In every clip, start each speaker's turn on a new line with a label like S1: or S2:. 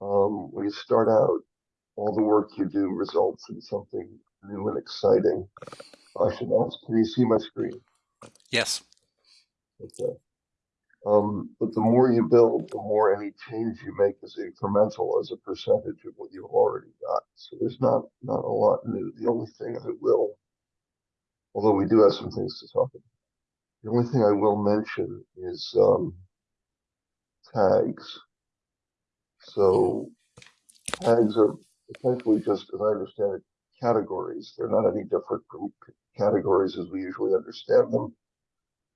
S1: um, when you start out, all the work you do results in something new and exciting. I should ask, can you see my screen?
S2: Yes.
S1: Okay. Um, but the more you build, the more any change you make is incremental as a percentage of what you've already got. So there's not not a lot new. The only thing I will, although we do have some things to talk about, the only thing I will mention is um, tags. So tags are essentially just, as I understand it, categories. They're not any different from categories as we usually understand them.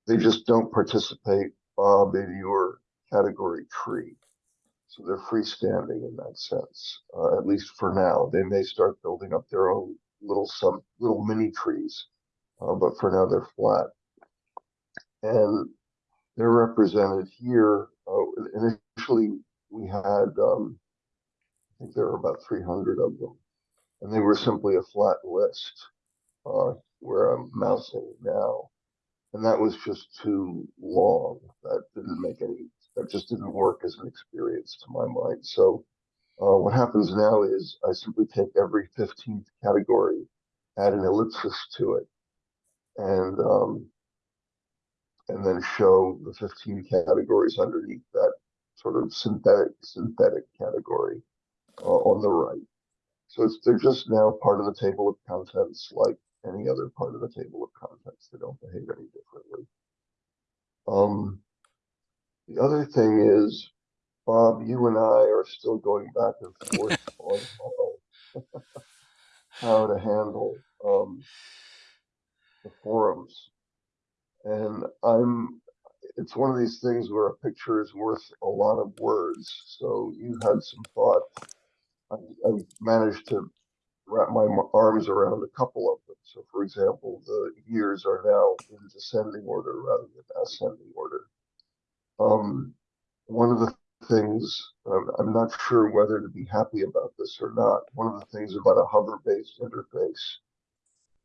S1: They just don't participate uh, in your category tree. So they're freestanding in that sense, uh, at least for now. They may start building up their own little sub, little mini trees, uh, but for now they're flat. And they're represented here. Uh, initially, we had, um, I think there were about 300 of them, and they were simply a flat list uh, where I'm mousing now and that was just too long. That didn't make any. That just didn't work as an experience to my mind. So uh, what happens now is I simply take every 15th category, add an ellipsis to it, and um, and then show the 15 categories underneath that sort of synthetic synthetic category uh, on the right. So it's they're just now part of the table of contents like any other part of the table of contents. They don't behave any differently. Um, the other thing is, Bob, you and I are still going back and forth on how, how to handle um, the forums. And I'm, it's one of these things where a picture is worth a lot of words. So you had some thought. I, I managed to wrap my arms around a couple of them. So, for example, the years are now in descending order rather than ascending order. Um, one of the things, um, I'm not sure whether to be happy about this or not. One of the things about a hover based interface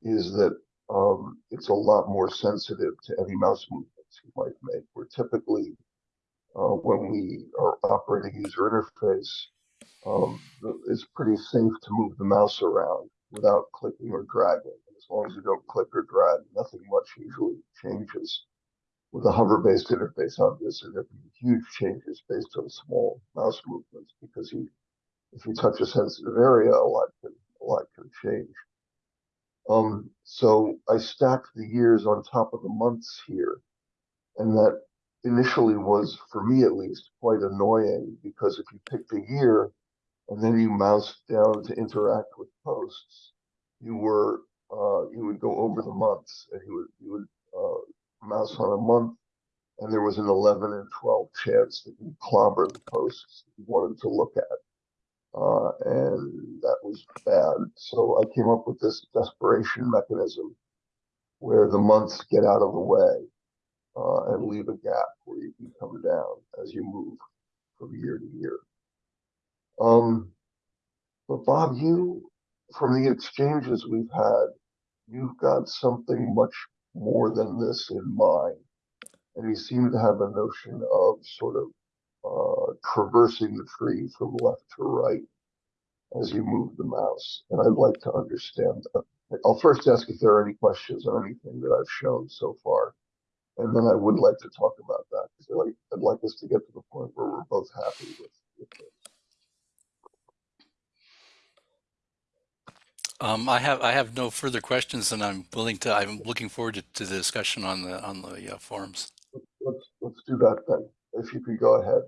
S1: is that um, it's a lot more sensitive to any mouse movements you might make. Where typically, uh, when we are operating user interface, um, it's pretty safe to move the mouse around without clicking or dragging. As long as you don't click or drag, nothing much usually changes. With a hover-based interface, obviously there can be huge changes based on small mouse movements because you, if you touch a sensitive area, a lot can a lot can change. Um, so I stacked the years on top of the months here, and that initially was, for me at least, quite annoying because if you picked a year and then you mouse down to interact with posts, you were uh, you would go over the months and you would you would uh, mouse on a month, and there was an 11 and 12 chance that you clobber the posts you wanted to look at. Uh, and that was bad. So I came up with this desperation mechanism where the months get out of the way uh, and leave a gap where you can come down as you move from year to year. Um, but Bob, you, from the exchanges we've had, you've got something much more than this in mind. And you seem to have a notion of sort of uh, traversing the tree from left to right as you move the mouse. And I'd like to understand that. I'll first ask if there are any questions on anything that I've shown so far. And then I would like to talk about that because I'd like, I'd like us to get to the point where we're both happy with, with this.
S2: Um, I have I have no further questions, and I'm willing to. I'm looking forward to, to the discussion on the on the uh, forums.
S1: Let's let's do that then. If you could go ahead,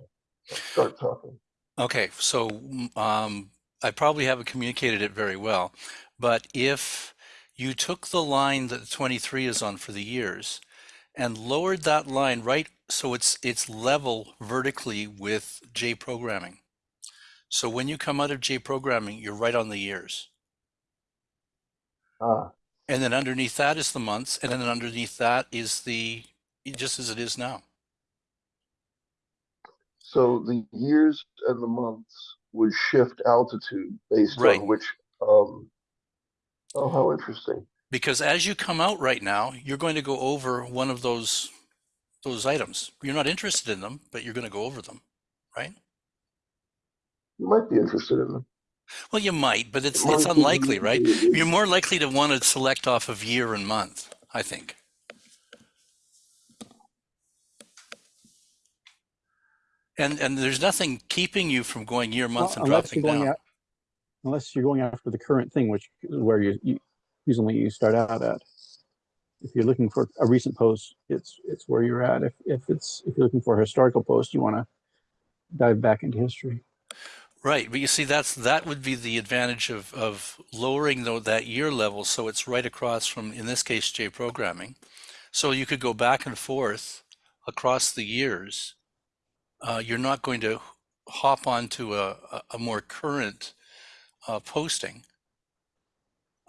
S1: start talking.
S2: Okay, so um, I probably haven't communicated it very well, but if you took the line that 23 is on for the years and lowered that line right so it's it's level vertically with J programming. So when you come out of J programming, you're right on the years.
S1: Ah,
S2: And then underneath that is the months, and then underneath that is the, just as it is now.
S1: so the years and the months would shift altitude based
S2: Right.
S1: on which. Um, oh, how interesting.
S2: Because as you come out right now, you're going to go over one of those, those items. You're not interested in them, but you're going to go over them, right?
S1: You might be interested in them.
S2: Well, you might, but it's
S1: Might
S2: it's unlikely, right? You're more likely to want to select off of year and month, I think. And and there's nothing keeping you from going year, month,
S3: Well,
S2: and
S3: unless
S2: dropping
S3: you're going
S2: down.
S3: out, unless you're going after the current thing, which is where you, you usually you start out at. If you're looking for a recent post, it's it's where you're at. If if it's if you're looking for a historical post, you want to dive back into history.
S2: Right, but you see, that's that would be the advantage of of lowering though that year level, so it's right across from, in this case, J programming. So you could go back and forth across the years. Uh, you're not going to hop onto a, a, more current uh, posting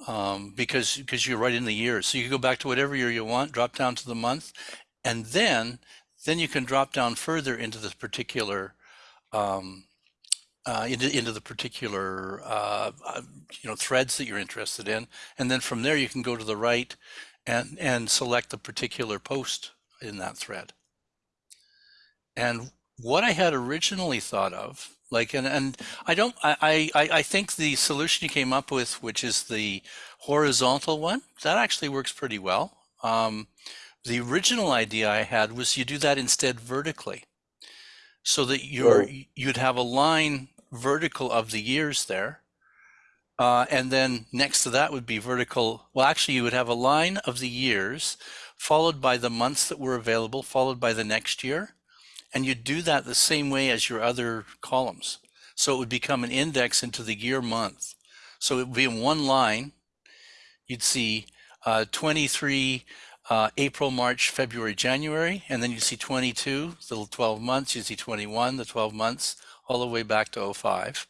S2: um, because because you're right in the year. So you go back to whatever year you want, drop down to the month, and then then you can drop down further into the particular um, uh, into into the particular uh, uh, you know threads that you're interested in, and then from there you can go to the right and and select the particular post in that thread. And what I had originally thought of, like, and and I don't, I I I think the solution you came up with, which is the horizontal one, that actually works pretty well. Um, the original idea I had was you do that instead vertically so that you're
S1: Oh.
S2: you'd have a line vertical of the years there uh, and then next to that would be vertical well actually you would have a line of the years followed by the months that were available followed by the next year and you'd do that the same way as your other columns so it would become an index into the year month so it would be in one line you'd see uh, 23 uh, April, March, February, January, and then you see 22, the 12 months, you see 21, the 12 months, all the way back to 05.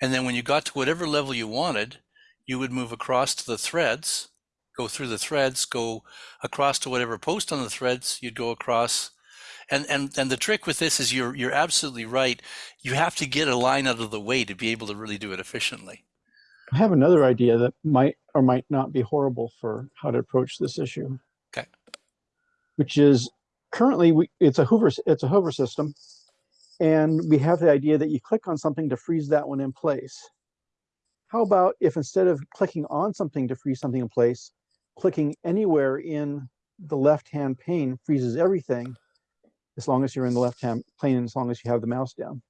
S2: And then when you got to whatever level you wanted, you would move across to the threads, go through the threads, go across to whatever post on the threads, you'd go across. And, and, and the trick with this is you're, you're absolutely right. You have to get a line out of the way to be able to really do it efficiently.
S3: I have another idea that might or might not be horrible for how to approach this issue.
S2: Okay.
S3: Which is currently we, it's a hover it's a hover system, and we have the idea that you click on something to freeze that one in place. How about if instead of clicking on something to freeze something in place, clicking anywhere in the left-hand pane freezes everything, as long as you're in the left-hand plane and as long as you have the mouse down.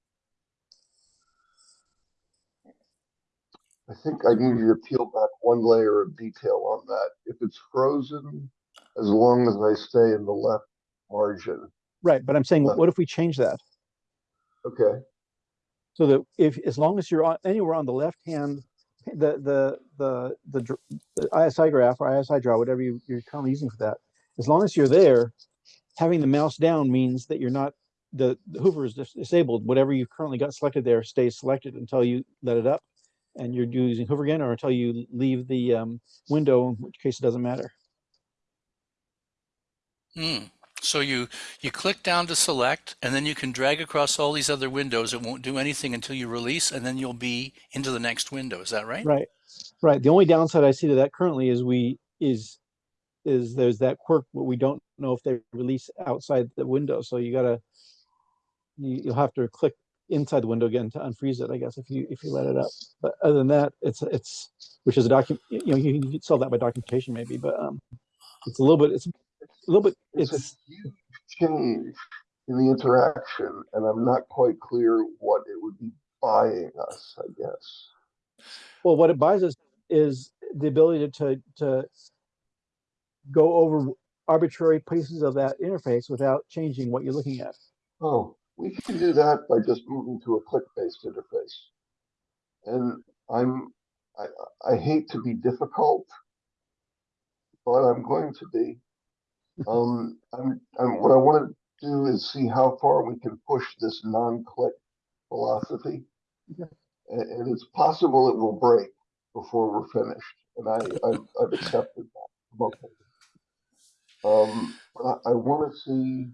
S1: I think I need you to peel back one layer of detail on that. If it's frozen, as long as I stay in the left margin,
S3: Right, but I'm saying, what if we change that?
S1: okay,
S3: So that if, as long as you're on, anywhere on the left hand, the, the, the, the, the isigraph or isidraw, whatever you, you're currently using for that, as long as you're there, having the mouse down means that you're not, the the hover is dis- disabled. Whatever you've currently got selected there stays selected until you let it up. And you're using hover again, or until you leave the, um, window, in which case it doesn't matter.
S2: Hmm. So you you click down to select, and then you can drag across all these other windows. It won't do anything until you release, and then you'll be into the next window. Is that right?
S3: Right, right. The only downside I see to that currently is we, is, is there's that quirk, but we don't know if they release outside the window, so you gotta, you, you'll have to click inside the window again to unfreeze it, I guess, if you, if you let it up. But other than that, it's, it's, which is a document, you know, you can solve that by documentation maybe, but, um, it's a little bit, it's a little bit,
S1: it's a huge change in the interaction, and I'm not quite clear what it would be buying us, I guess.
S3: well, what it buys us is the ability to, to go over arbitrary pieces of that interface without changing what you're looking at.
S1: Oh, we can do that by just moving to a click-based interface. And I'm, I, I hate to be difficult, but I'm going to be. Um, I'm, I'm, what I want to do is see how far we can push this non-click philosophy. And, and it's possible it will break before we're finished, and I, I've, I've accepted that. Um, I, I want to see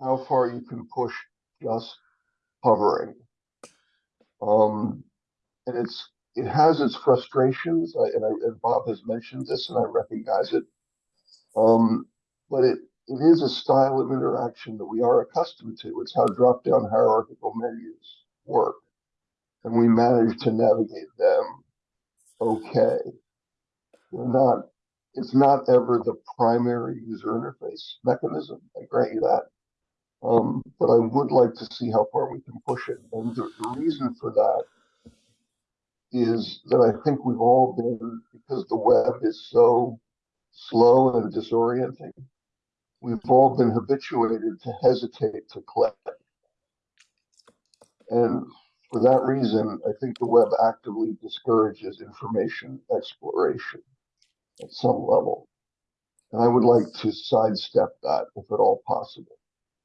S1: how far you can push just hovering. Um, and it's, it has its frustrations, I- and I, and Bob has mentioned this, and I recognize it. Um, but it, it is a style of interaction that we are accustomed to. It's how drop-down hierarchical menus work. and we manage to navigate them okay. They're not, it's not ever the primary user interface mechanism, I grant you that. Um, but I would like to see how far we can push it, and the, the reason for that is that I think we've all been, because the web is so slow and disorienting, we've all been habituated to hesitate to click. And for that reason, I think the web actively discourages information exploration at some level. And I would like to sidestep that if at all possible.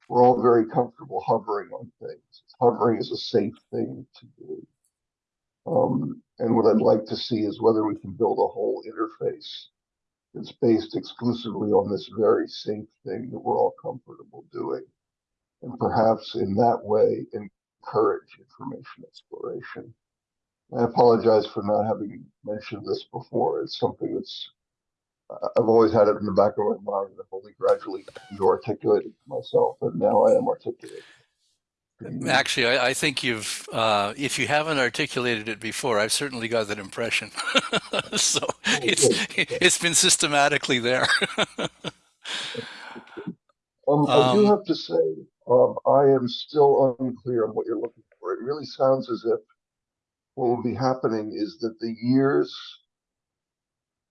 S1: We're all very comfortable hovering on things. Hovering is a safe thing to do. Um, and what I'd like to see is whether we can build a whole interface that's based exclusively on this very safe thing that we're all comfortable doing. And perhaps in that way, encourage information exploration. I apologize for not having mentioned this before. It's something that's, I've always had it in the back of my mind. I've only gradually come to articulate it to myself, and now I am articulating.
S2: Actually, I, I think you've, uh, if you haven't articulated it before, I've certainly got that impression. so it's, it's been systematically there.
S1: Um, I do
S2: Um,
S1: have to say, um, I am still unclear on what you're looking for. It really sounds as if what will be happening is that the years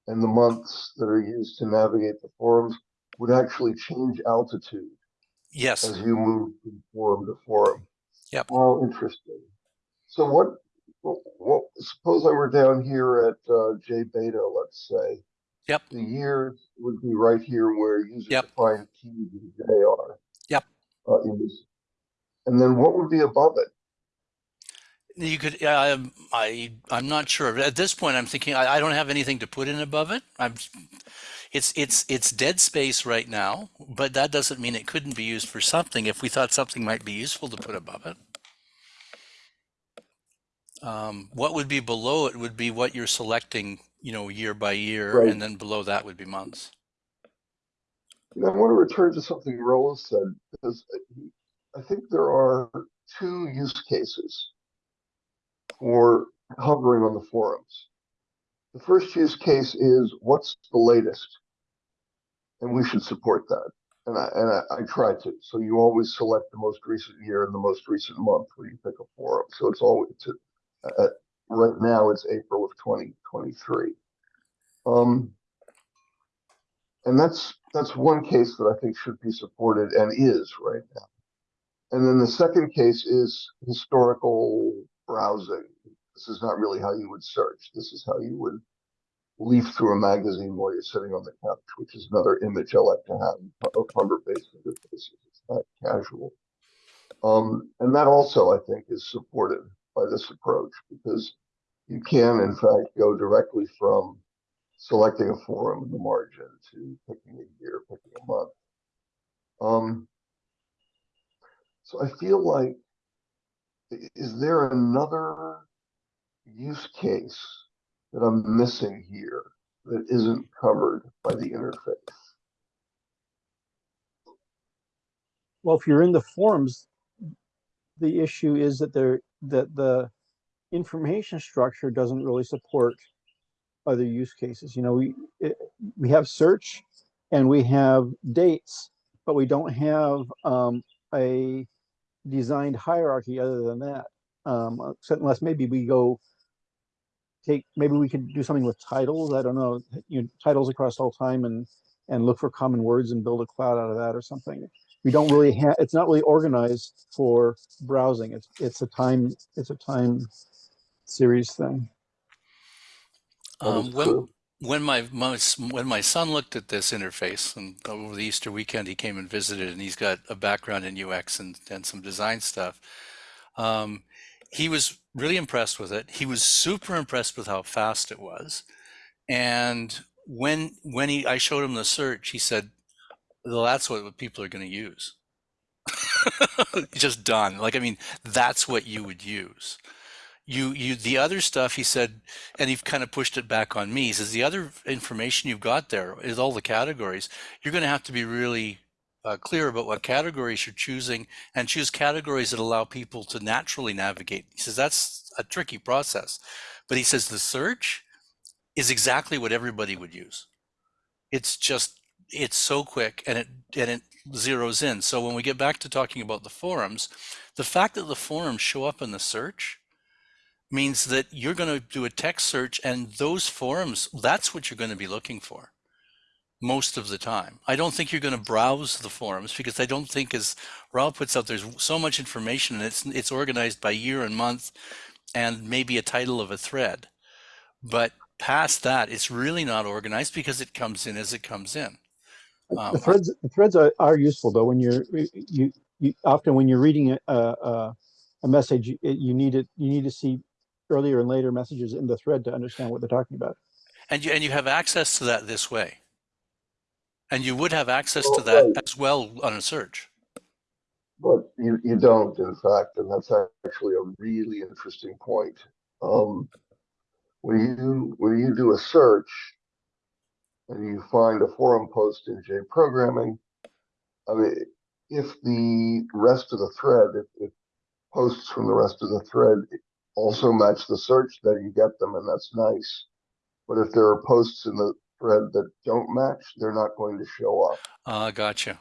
S1: and the months that are used to navigate the forums would actually change altitude
S2: yes.
S1: as you move from forum to forum.
S2: Yep.
S1: Oh, interesting. So what, what, what, suppose I were down here at, uh, J beta, let's say.
S2: Yep.
S1: The years would be right here where user
S2: Yep.
S1: defined keys and J are.
S2: Yep.
S1: Uh. And then what would be above it?
S2: You could, I, I, I'm not sure. At this point, I'm thinking I, I don't have anything to put in above it. I'm, it's, it's, it's dead space right now, but that doesn't mean it couldn't be used for something if we thought something might be useful to put above it. Um, what would be below it would be what you're selecting, you know, year by year,
S1: Right.
S2: and then below that would be months.
S1: Know, I want to return to something Roland said, because I think there are two use cases for hovering on the forums. The first use case is what's the latest? And we should support that. And I, and I, I try to. So you always select the most recent year and the most recent month when you pick a forum. So it's always, to, uh, right now it's April of 2023. Um, and that's that's one case that I think should be supported and is right now. And then the second case is historical browsing. This is not really how you would search. This is how you would leaf through a magazine while you're sitting on the couch, which is another image I like to have of hunger-based interfaces. It's not casual. Um, and that also, I think, is supported by this approach because you can, in fact, go directly from selecting a forum in the margin to picking a year, picking a month. Um, so I feel like, is there another use case that I'm missing here that isn't covered by the interface?
S3: Well, if you're in the forms, the issue is that there, that the information structure doesn't really support other use cases. You know, we, it, we have search and we have dates, but we don't have, um, a designed hierarchy other than that. Um, except unless maybe we go take, maybe we could do something with titles. I don't know, you know, titles across all time and, and look for common words and build a cloud out of that or something we don't really have, it's not really organized for browsing. It's, it's a time, it's a time series thing.
S2: Um, when,
S1: true.
S2: When my, my when my son looked at this interface and over the Easter weekend he came and visited and he's got a background in UX and, and some design stuff. Um, he was really impressed with it. He was super impressed with how fast it was. And when when he I showed him the search, he said, "Well, that's what people are going to use." Just done. Like I mean, that's what you would use you you the other stuff he said and he kind of pushed it back on me he says the other information you've got there is all the categories you're going to have to be really uh, clear about what categories you're choosing and choose categories that allow people to naturally navigate he says that's a tricky process. But he says the search is exactly what everybody would use. It's just it's so quick and it and it zeroes in. So when we get back to talking about the forums, the fact that the forums show up in the search means that you're going to do a text search and those forums that's what you're going to be looking for most of the time. I don't think you're going to browse the forums because I don't think as Raul puts out there's so much information and it's it's organized by year and month and maybe a title of a thread. But past that it's really not organized because it comes in as it comes in. Um,
S3: The threads, the threads are, are useful though, when you're, you, you, often when you're reading a, a, a message, you- you need it, you need to see earlier and later messages in the thread to understand what they're talking about.
S2: and you and you have access to that this way. And you would have access to that
S1: right.
S2: as well on a search.
S1: But you, you don't, in fact, and that's actually a really interesting point. Um, when you when you do a search and you find a forum post in J programming, I mean, if the rest of the thread, if, if posts from the rest of the thread also match the search, then you get them, and that's nice. But if there are posts in the thread that don't match, they're not going to show up.
S2: Uh, gotcha.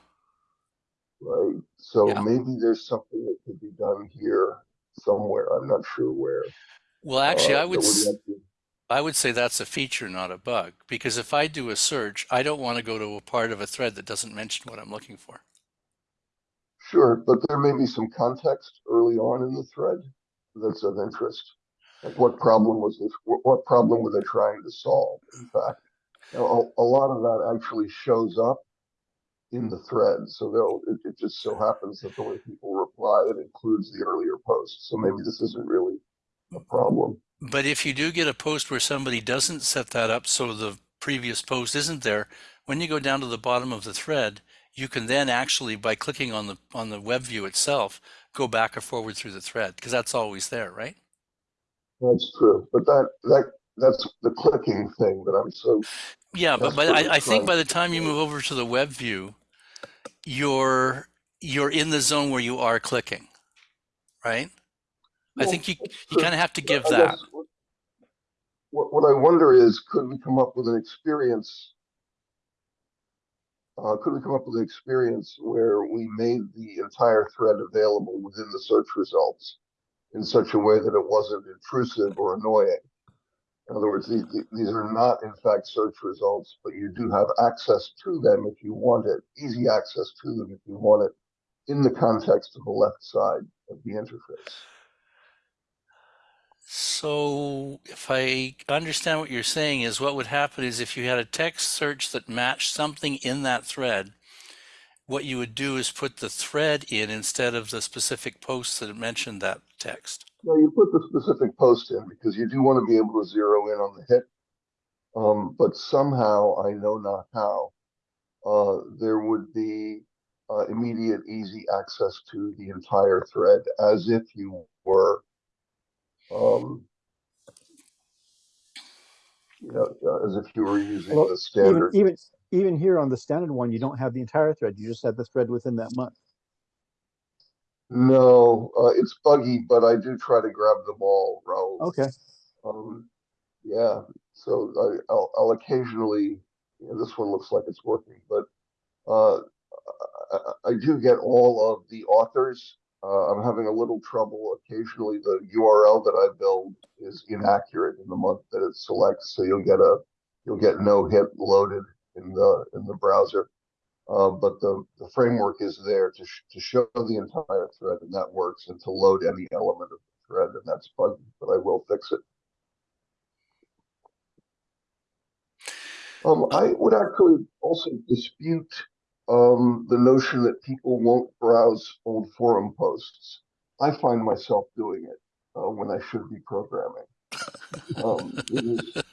S1: right? So
S2: Yeah.
S1: maybe there's something that could be done here somewhere. I'm not sure where.
S2: Well, actually,
S1: uh,
S2: I would I would say that's a feature, not a bug. Because if I do a search, I don't want to go to a part of a thread that doesn't mention what I'm looking for.
S1: Sure, but there may be some context early on in the thread that's of interest. Like what problem was this? What, problem were they trying to solve? In fact, a, a lot of that actually shows up in the thread. So it, it just so happens that the way people reply, it includes the earlier post. So maybe this isn't really a problem.
S2: But if you do get a post where somebody doesn't set that up so the previous post isn't there, when you go down to the bottom of the thread, you can then actually, by clicking on the on the web view itself, go back or forward through the thread because that's always there, right?
S1: That's true, but that that that's the clicking thing that I'm so
S2: Yeah, but but I, I think by the time you move over to the web view, you're you're in the zone where you are clicking, right? I think you you kind of have to give that.
S1: what- What, what I wonder is, could we come up with an experience? Uh, could we come up with an experience where we made the entire thread available within the search results in such a way that it wasn't intrusive or annoying? In other words, these, these are not in fact search results, but you do have access to them if you want it, easy access to them if you want it in the context of the left side of the interface.
S2: So if I understand what you're saying is what would happen is if you had a text search that matched something in that thread, what you would do is put the thread in instead of the specific post that mentioned that text.
S1: No, you put the specific post in because you do want to be able to zero in on the hit. Um, but somehow, I know not how, uh, there would be uh, immediate, easy access to the entire thread as if you were, um, you know, uh, as if you were using
S3: Well,
S1: the
S3: Even,
S1: standard.
S3: even, even here on the standard one, you don't have the entire thread. You just have the thread within that month.
S1: No, uh, it's buggy, but I do try to grab them all, Raul.
S3: Okay.
S1: Um, yeah, so I, I'll, I'll occasionally, you know, this one looks like it's working, but, uh, I- I do get all of the authors. Uh, I'm having a little trouble. Occasionally, the URL that I build is inaccurate in the month that it selects, so you'll get a, you'll get no hit loaded in the, in the browser. Uh, but the, the framework is there to, sh- to show the entire thread, and that works, and to load any element of the thread, and that's buggy, but I will fix it. Um, I would actually also dispute um, the notion that people won't browse old forum posts. I find myself doing it uh, when I should be programming. Um, it is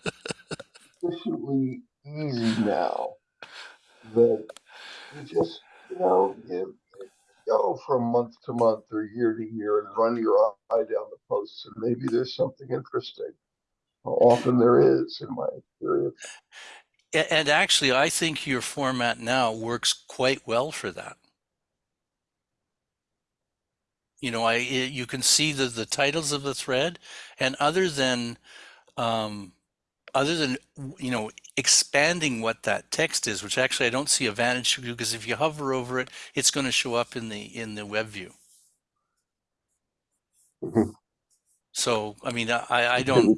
S1: sufficiently easy now that you just, you know, you, you go from month to month or year to year and run your eye down the posts, and maybe there's something interesting. Often there is, in my experience.
S2: And actually, I think your format now works quite well for that. You know, I i- you can see the the titles of the thread, and other than um, other than you know expanding what that text is, which actually I don't see a vantage to because if you hover over it, it's going to show up in the in the web view.
S1: Mhm.
S2: So I mean, I I don't.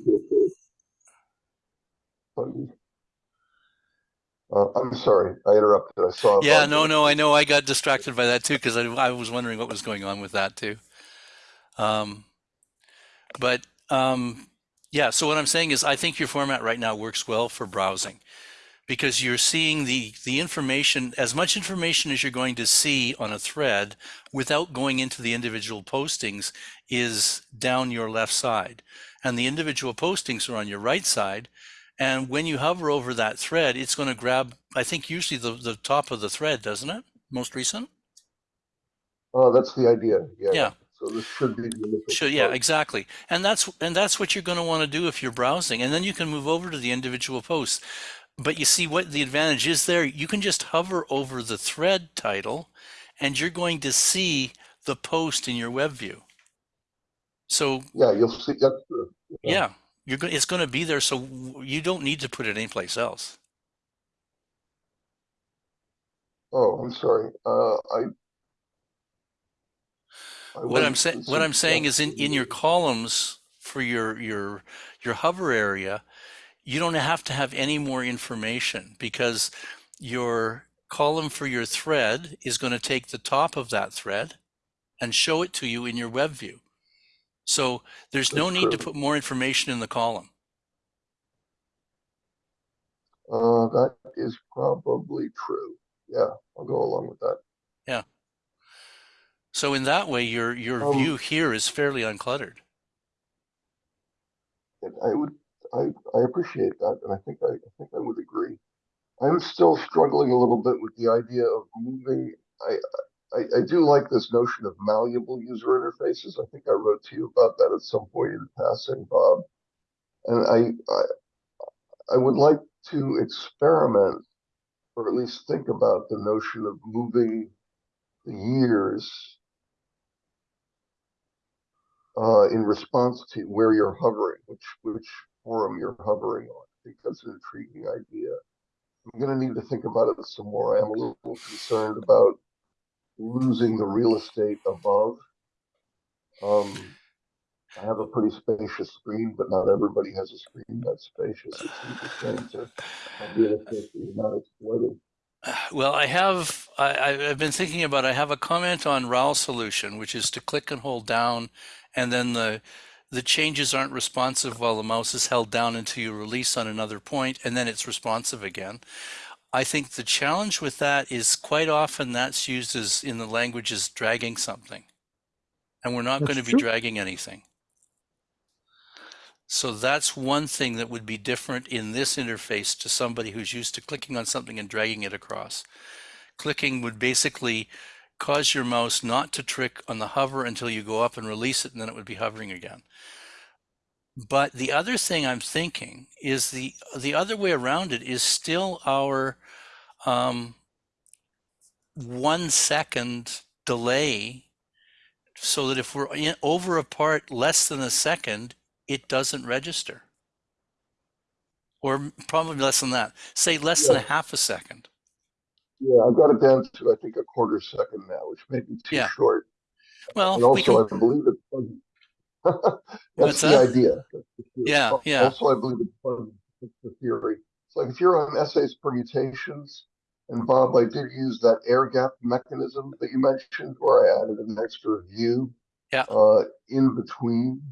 S1: Uh, I'm sorry, I interrupted. I saw.
S2: Yeah, no, no, I know. I got distracted by that too because I I was wondering what was going on with that too. Um, but um, yeah, so what I'm saying is I think your format right now works well for browsing because you're seeing the the information as much information as you're going to see on a thread without going into the individual postings is down your left side and the individual postings are on your right side and when you hover over that thread it's going to grab i think usually the, the top of the thread doesn't it most recent
S1: Oh, that's the idea. Yeah.
S2: Yeah.
S1: So this should be the.
S2: Sure, yeah, exactly. And that's and that's what you're going to want to do if you're browsing. And then you can move over to the individual posts. But you see what the advantage is there? You can just hover over the thread title and you're going to see the post in your web view. So,
S1: Yeah, you'll see, that's true. Yeah.
S2: yeah, you're going it's going to be there so you don't need to put it anyplace else.
S1: Oh, I'm sorry. Uh, I. I
S2: What I'm saying what I'm saying is in in your columns for your your your hover area, you don't have to have any more information because your column for your thread is going to take the top of that thread and show it to you in your web view. So there's no
S1: That's
S2: need to put more information in the column.
S1: Uh, that is probably true. Yeah, I'll go along with that. Yeah.
S2: So in that way, your your
S1: Um,
S2: view here is fairly uncluttered.
S1: I would, I, I appreciate that, and I think I, I think I would agree. I'm still struggling a little bit with the idea of moving. I, I, I do like this notion of malleable user interfaces. I think I wrote to you about that at some point in passing, Bob. And I, I, I would like to experiment, or at least think about the notion of moving the years uh, in response to where you're hovering, which which forum you're hovering on. I think that's an intriguing idea. I'm going to need to think about it some more. I am a little concerned about losing the real estate above. Um, I have a pretty spacious screen, but not everybody has a screen that's spacious.
S2: Well, I have, I, I've been thinking about, I have a comment on RAL solution, which is to click and hold down, and then the, the changes aren't responsive while the mouse is held down until you release on another point, and then it's responsive again. I think the challenge with that is quite often that's used as in the language as dragging something. And we're not
S3: That's
S2: going to be dragging anything. So that's one thing that would be different in this interface to somebody who's used to clicking on something and dragging it across. Clicking would basically cause your mouse not to trick on the hover until you go up and release it, and then it would be hovering again. But the other thing I'm thinking is the the other way around it is still our um, one second delay, so that if we're in, over a part less than a second, it doesn't register. Or probably less than that. Say less than a half a second.
S1: Yeah, I've got it down to I think a quarter second now, which may be too
S2: Yeah.
S1: short.
S2: Well,
S1: And
S2: we
S1: also,
S2: can.
S1: I believe it's fuzzy.
S2: What's
S1: That's the
S2: that?
S1: idea. That's the theory.
S2: Yeah, yeah.
S1: Also, I believe it's the theory. It's like if you're on essays permutations, and Bob, I did use that air gap mechanism that you mentioned, where I added an extra view
S2: Yeah.
S1: uh, in between,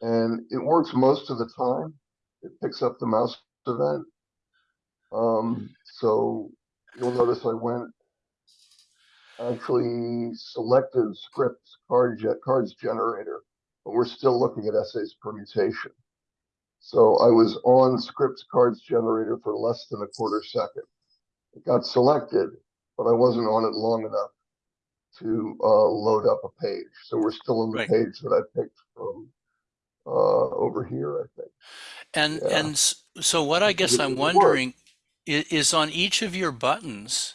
S1: and it works most of the time. It picks up the mouse event. Um, so you'll notice I went actually selected scripts card cards generator, but we're still looking at essays permutation. So I was on scripts cards generator for less than a quarter second. It got selected, but I wasn't on it long enough to uh, load up a page. So we're still on the
S2: Right.
S1: page that I picked from uh, over here, I think.
S2: And
S1: Yeah.
S2: and so what I guess I'm wondering is, is on each of your buttons,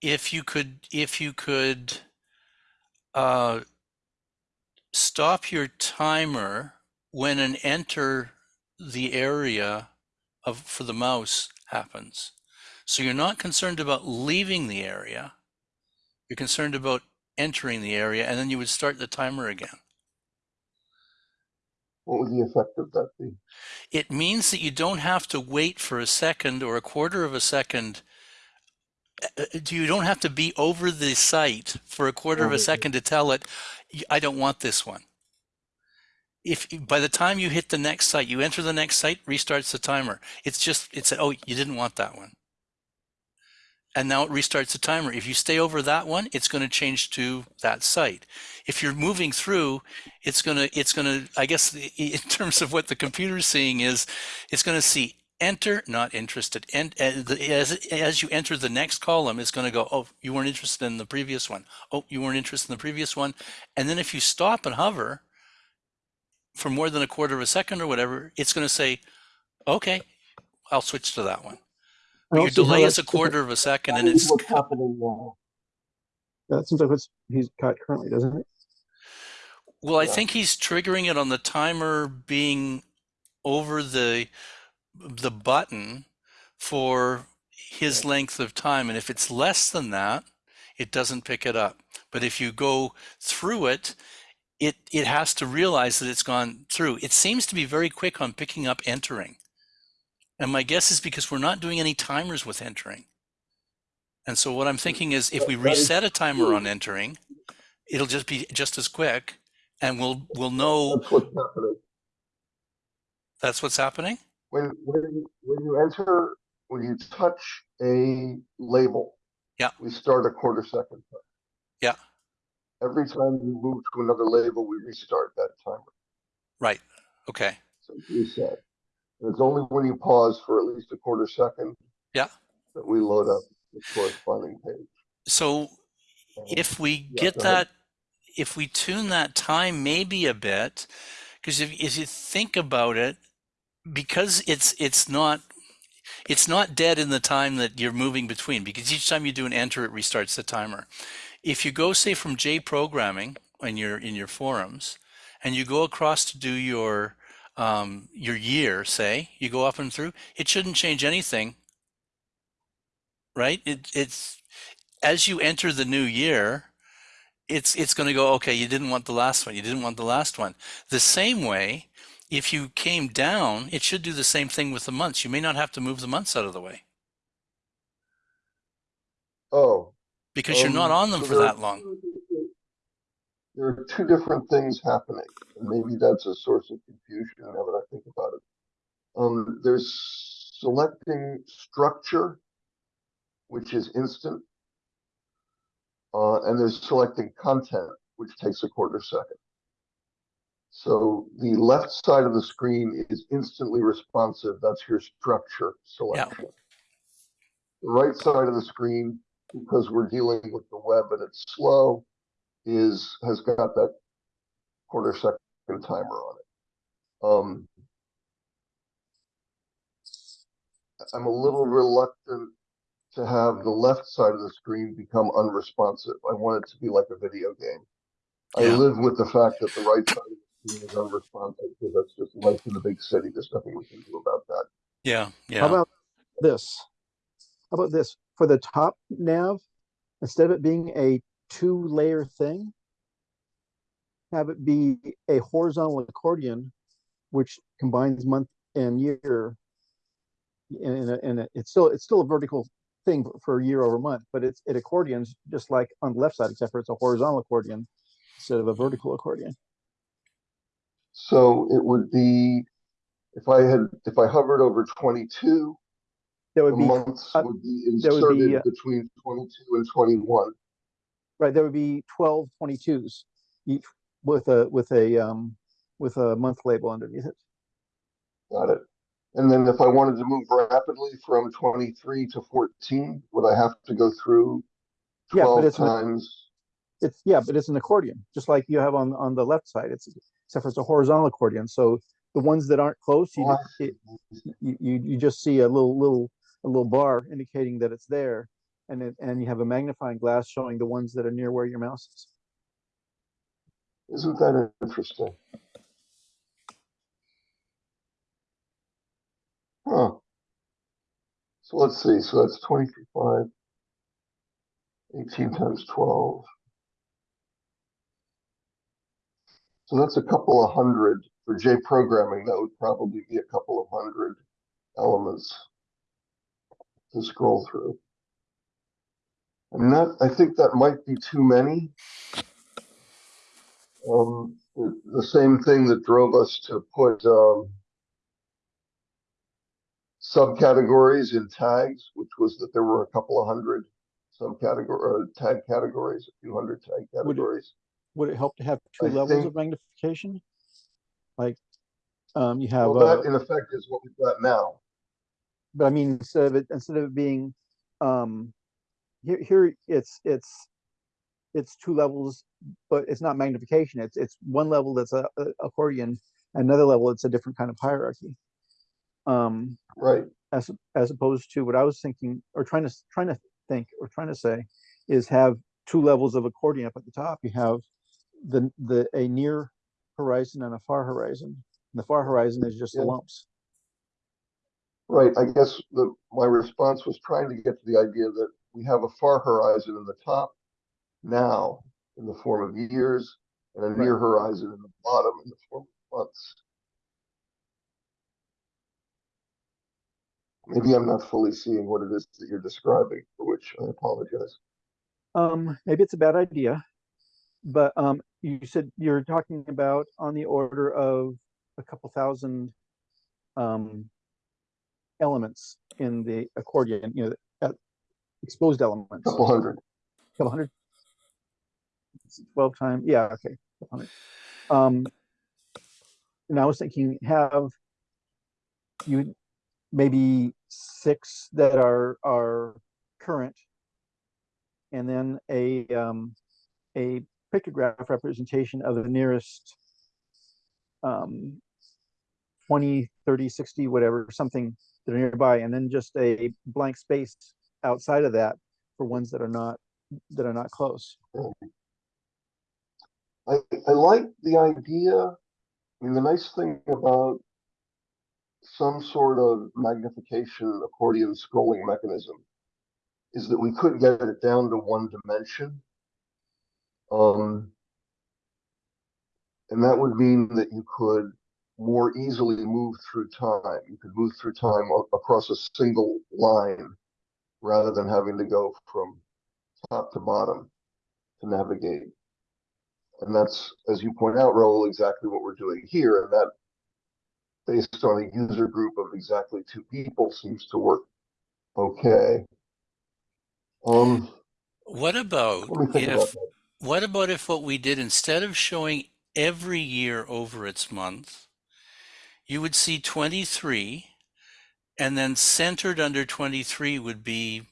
S2: if you could if you could uh, stop your timer when an enter the area of for the mouse happens. So you're not concerned about leaving the area. You're concerned about entering the area and then you would start the timer again.
S1: What would the effect of that be?
S2: It means that you don't have to wait for a second or a quarter of a second. You don't have to be over the site for a quarter of a second to tell it, I don't want this one. If by the time you hit the next site, you enter the next site, restarts the timer. It's just, it's, oh, you didn't want that one. And now it restarts the timer. If you stay over that one, it's going to change to that site. If you're moving through, it's going to, it's going to, I guess in terms of what the computer's seeing is, it's going to see enter, not interested. And uh, as, as you enter the next column, it's going to go, oh, you weren't interested in the previous one. Oh, you weren't interested in the previous one. And then if you stop and hover for more than a quarter of a second or whatever, it's going to say, okay, I'll switch to that one.
S3: I
S2: But
S3: don't
S2: your delay is a quarter of a second and it's
S1: happening now?
S3: That seems like what's he's got currently, doesn't it?
S2: Well, I think he's triggering it on the timer being over the the button for his length of time. And if it's less than that, it doesn't pick it up. But if you go through it, it it has to realize that it's gone through. It seems to be very quick on picking up entering. And my guess is because we're not doing any timers with entering. And so what I'm hmm. thinking is if we
S1: That- that is
S2: reset a timer on entering, it'll just be just as quick and we'll we'll know
S1: That's what's happening.
S2: that's what's happening.
S1: When, when, you- when you enter, when you touch a label.
S2: Yeah.
S1: We start a quarter second. time.
S2: Yeah.
S1: Every time you move to another label, we restart that timer.
S2: Right. Okay.
S1: So it's reset. And it's only when you pause for at least a quarter second.
S2: Yeah.
S1: That we load up the corresponding page.
S2: So
S1: Um,
S2: if we
S1: Yeah,
S2: get
S1: go ahead.
S2: that, if we tune that time maybe a bit, because if, if you think about it, because it's it's not it's not dead in the time that you're moving between because each time you do an enter it restarts the timer. If you go say from j programming in your in your forums and you go across to do your um, your year say you go up and through it shouldn't change anything. Right? It, it's as you enter the new year it's it's going to go okay you didn't want the last one you didn't want the last one. The same way if you came down it should do the same thing with the months you may not have to move the months out of the way
S1: Oh.
S2: because you're not
S1: um,
S2: on them
S1: so
S2: for that long
S1: There are two different things happening, maybe that's a source of confusion now that I think about it. Um, there's selecting structure, which is instant. Uh, and there's selecting content, which takes a quarter second. So the left side of the screen is instantly responsive. That's your structure selection. The right side of the screen, because we're dealing with the web and it's slow, is has got that quarter second timer on it. Um, I'm a little reluctant to have the left side of the screen become unresponsive. I want it to be like a video game. I live with the fact that the right side of the screen is unresponsive because that's just life in the big city. There's nothing we can do about that.
S2: yeah yeah.
S3: How about this? How about this? For the top nav, instead of it being a two layer thing, have it be a horizontal accordion, which combines month and year. And, and, and it's still, it's still a vertical thing for year over month, but it's, it accordions just like on the left side, except for it's a horizontal accordion instead of a vertical accordion.
S1: So it would be, if I had, if I hovered over twenty-two,
S3: That
S1: the
S3: would be,
S1: months
S3: uh,
S1: would be
S3: would be,
S1: inserted
S3: uh,
S1: between twenty-two and twenty-one.
S3: right, there would be 12 22s each with a, with a, um, with a month label underneath it.
S1: Got it. And then if I wanted to move rapidly from twenty-three to fourteen, would I have to go through
S3: Yeah, but
S1: twelve
S3: it's an-
S1: times?
S3: It's, yeah, but it's an accordion, just like you have on, on the left side. It's, except for it's a horizontal accordion. So the ones that aren't close, you,
S1: Oh,
S3: it- you, you, just see a little, little, a little bar indicating that it's there. And it, and you have a magnifying glass showing the ones that are near where your mouse is.
S1: Isn't that interesting? Huh. So let's see, so that's twenty-three five. Eighteen times twelve. So that's a couple of hundred, for J programming, that would probably be a couple of hundred elements to scroll through. And that, I think that might be too many. Um, the, the same thing that drove us to put, um, subcategories in tags, which was that there were a couple of hundred subcategory, uh, tag categories, a few hundred tag categories.
S3: Would it help to have two
S1: I
S3: levels
S1: think-
S3: of magnification? Like, um, you have,
S1: Well,
S3: uh,
S1: that in effect is what we've got now.
S3: but I mean, instead of it, instead of it being, um, here, here, it's, it's, it's two levels, but it's not magnification. It's, it's one level that's a, a accordion, another level, it's a different kind of hierarchy. Um,
S1: Right,
S3: as, as opposed to what I was thinking, or trying to, s- trying to think, or trying to say, is have two levels of accordion up at the top. You have the, the, a near horizon and a far horizon. And the far horizon is just the
S1: Yeah.
S3: lumps.
S1: right. I guess the, my response was trying to get to the idea that we have a far horizon in the top now in the form of years and a near horizon in the bottom in the form of months. Maybe I'm not fully seeing what it is that you're describing, for which I apologize.
S3: Um, maybe it's a bad idea, but, um, you said you're talking about on the order of a couple thousand, um, elements in the accordion, you know, uh, exposed elements.
S1: Couple hundred.
S3: Couple hundred? Twelve times, yeah, okay. Um, and I was thinking have you maybe six that are, are current. And then a, um, a pictograph representation of the nearest um, 20, 30, 60, whatever, something that are nearby, and then just a blank space outside of that for ones that are not, that are not close.
S1: I, I like the idea. I mean, the nice thing about some sort of magnification accordion scrolling mechanism is that we could get it down to one dimension. Um, and that would mean that you could more easily move through time. You could move through time across a single line rather than having to go from top to bottom to navigate. And that's, as you point out, Raul, exactly what we're doing here, and that based on a user group of exactly two people seems to work okay. Um,
S2: What about if. What about if what we did instead of showing every year over its month, you would see 23 and then centered under 23 would be,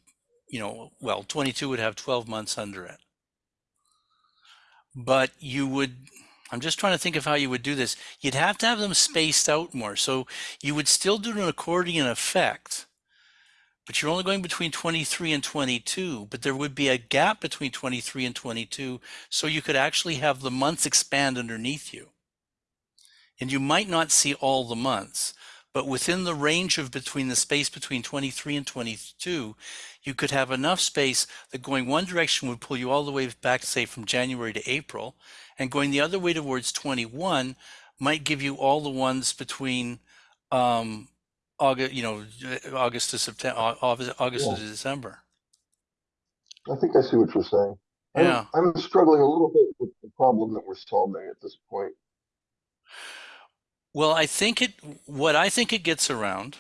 S2: you know, well, 22 would have 12 months under it. But you would I'm just trying to think of how you would do this. You'd have to have them spaced out more. So you would still do an accordion effect, but you're only going between 23 and 22, but there would be a gap between 23 and 22, so you could actually have the months expand underneath you. And you might not see all the months, but within the range of between the space between 23 and 22, you could have enough space that going one direction would pull you all the way back, say, from January to April, and going the other way towards 21 might give you all the ones between um, August, you know, August to September, August, August
S1: Yeah.
S2: to December.
S1: I think I see what you're saying. I'm,
S2: Yeah.
S1: I'm struggling a little bit with the problem that we're solving at this point.
S2: Well, I think it, what I think it gets around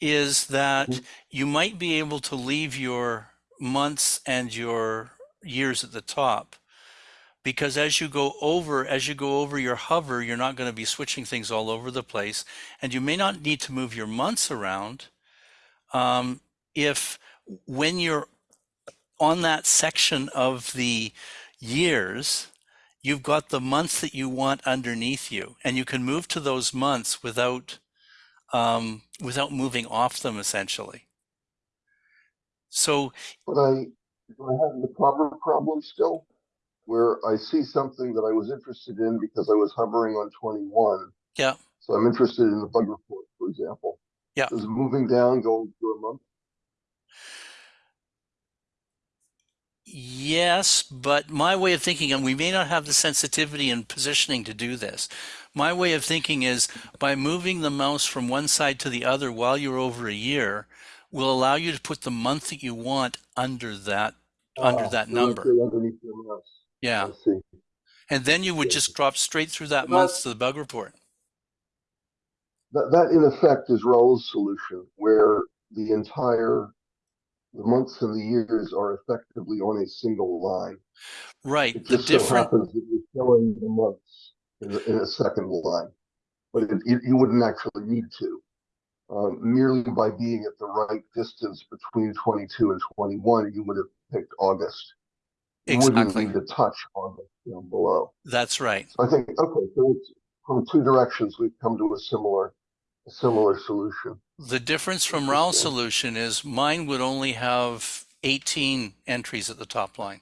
S2: is that
S1: Mhm.
S2: you might be able to leave your months and your years at the top. Because as you go over, as you go over your hover, you're not going to be switching things all over the place. And you may not need to move your months around um, if when you're on that section of the years, you've got the months that you want underneath you, and you can move to those months without um, without moving off them essentially. So
S1: But I, do I have the proper problem still? Where I see something that I was interested in because I was hovering on twenty-one.
S2: Yeah.
S1: So I'm interested in the bug report, for example.
S2: Yeah.
S1: Does moving down go for a month?
S2: Yes, but my way of thinking, and we may not have the sensitivity and positioning to do this. My way of thinking is by moving the mouse from one side to the other while you're over a year will allow you to put the month that you want under that under
S1: Ah,
S2: that number.
S1: Underneath your mouse.
S2: Yeah. And then you would
S1: Yeah.
S2: just drop straight through that
S1: Well,
S2: month to the bug report.
S1: That, that in effect is Raul's solution, where the entire, the months and the years are effectively on a single line.
S2: Right.
S1: It
S2: The
S1: just so happens that you're showing the months in, the- in a second line. But it, you, you wouldn't actually need to. Um, merely by being at the right distance between twenty-two and twenty-one, you would have picked August. You wouldn't
S2: exactly.
S1: need to touch August down below.
S2: That's right.
S1: So I think, okay, so it's, from two directions, we've come to a similar, a similar solution.
S2: The difference from
S1: Interesting.
S2: solution is mine would only have 18 entries at the top line.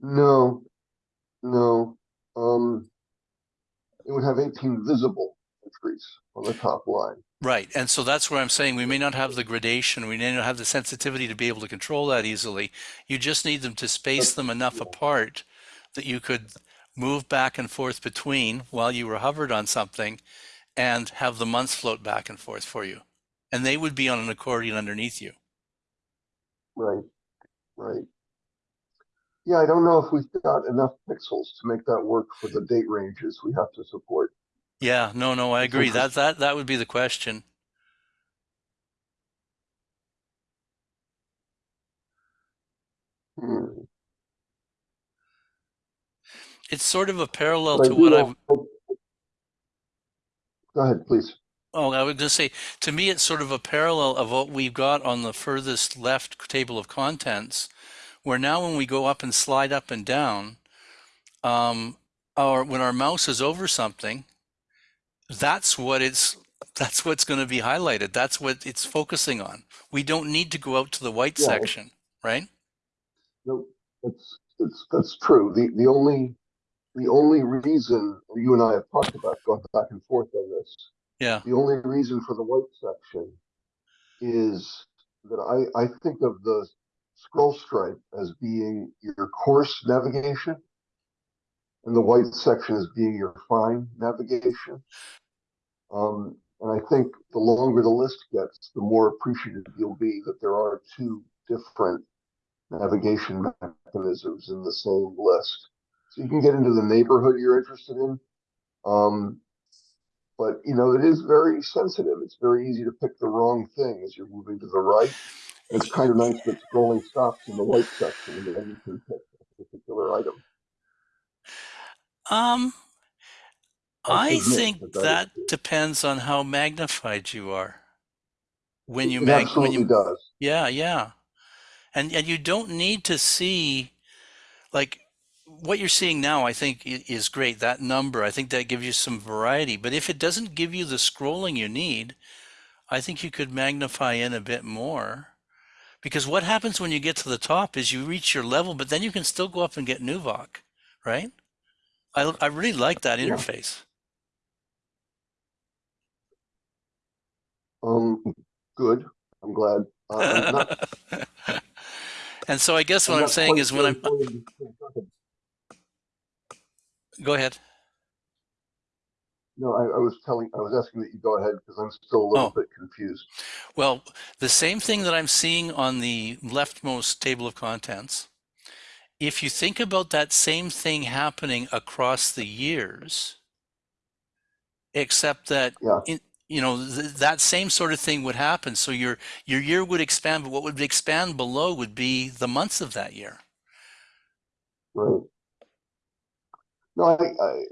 S1: No, no, um, it would have eighteen visible entries on the top line.
S2: Right. And so that's where I'm saying we may not have the gradation, we may not have the sensitivity to be able to control that easily. You just need them to space them enough apart that you could move back and forth between while you were hovered on something and have the months float back and forth for you. And they would be on an accordion underneath you.
S1: Right, right. Yeah, I don't know if we've got enough pixels to make that work for the date ranges we have to support.
S2: Yeah, no, no, I agree. That that that would be the question.
S1: Hmm.
S2: It's sort of a parallel
S1: But I
S2: to
S1: do
S2: what
S1: know-
S2: I've
S1: Go ahead, please.
S2: Oh, I was going to say, to me, it's sort of a parallel of what we've got on the furthest left table of contents, where now when we go up and slide up and down, um, our when our mouse is over something, that's what it's that's what's going to be highlighted. That's what it's focusing on. We don't need to go out to the white
S1: Yeah.
S2: section, right?
S1: No, that's, that's, that's true. The, the only, the only reason, you and I have talked about going back and forth on this,
S2: Yeah,
S1: The only reason for the white section is that I, I think of the scroll stripe as being your coarse navigation. And the white section as being your fine navigation. Um, and I think the longer the list gets, the more appreciative you'll be that there are two different navigation mechanisms in the same list. So you can get into the neighborhood you're interested in. Um, but you know, it is very sensitive. It's very easy to pick the wrong thing as you're moving to the right. It's kind of nice that scrolling stops in the white section and then you can pick a particular item.
S2: um,
S1: I
S2: I think
S1: that that
S2: depends on how magnified you are. When you
S1: It
S2: mag when you
S1: does.
S2: Yeah, yeah. And and you don't need to see like what you're seeing now, I think is great. That number, I think that gives you some variety. But if it doesn't give you the scrolling you need, I think you could magnify in a bit more. Because what happens when you get to the top is you reach your level, but then you can still go up and get Nuvoc, right? I, I really like that interface.
S1: Um, good. I'm glad. Uh, I'm not,
S2: and so I guess
S1: I'm
S2: what I'm saying is when I'm,
S1: go ahead.
S2: go ahead.
S1: No, I, I was telling, I was asking that you go ahead because I'm still a little
S2: Oh.
S1: bit confused.
S2: Well, the same thing that I'm seeing on the leftmost table of contents, if you think about that same thing happening across the years, except that
S1: Yeah.
S2: in, you know th- that same sort of thing would happen. So your your year would expand, but what would expand below would be the months of that year.
S1: Right. No, I, I,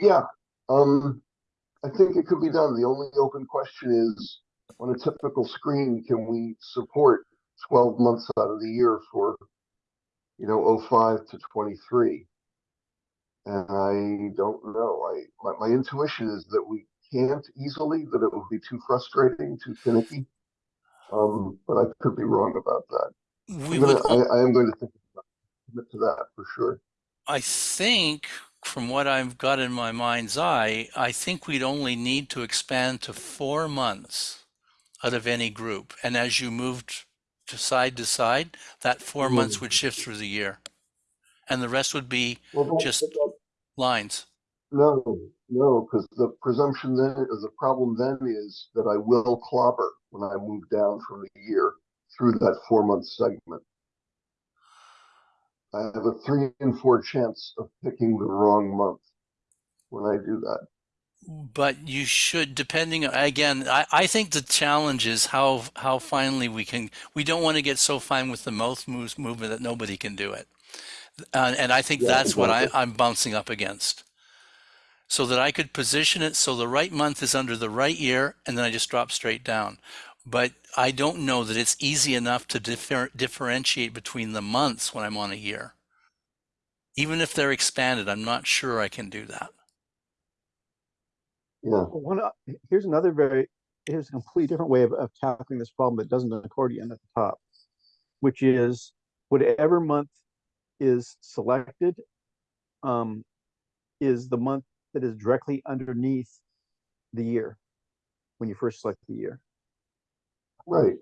S1: yeah, um, I think it could be done. The only open question is, on a typical screen, can we support twelve months out of the year for, you know, 05 to twenty-three? And I don't know. I, my, my intuition is that we can't easily, that it would be too frustrating, too finicky. Um, but I could be wrong about that.
S2: We would,
S1: gonna, I, I am going to think about, commit to that for sure.
S2: I think, from what I've got in my mind's eye, I think we'd only need to expand to four months out of any group. And as you moved to side to side, that four months
S1: Mhm.
S2: would shift through the year. And the rest would be
S1: Well,
S2: Just- lines.
S1: No, no, because the presumption then, or the problem then is that I will clobber when I move down from the year through that four month segment. I have a three and four chance of picking the wrong month when I do that.
S2: But you should, depending, again, I, I think the challenge is how, how finely we can, we don't want to get so fine with the mouth moves movement that nobody can do it. Uh, and I think
S1: Yeah,
S2: that's what I. I'm bouncing up against. So that I could position it so the right month is under the right year and then I just drop straight down. But I don't know that it's easy enough to differ, differentiate between the months when I'm on a year. Even if they're expanded, I'm not sure I can do that.
S1: Yeah,
S3: One, o- here's another very, here's a completely different way of, of tackling this problem that doesn't have an accordion at the top, which is whatever month is selected, um, is the month that is directly underneath the year when you first select the year.
S1: right.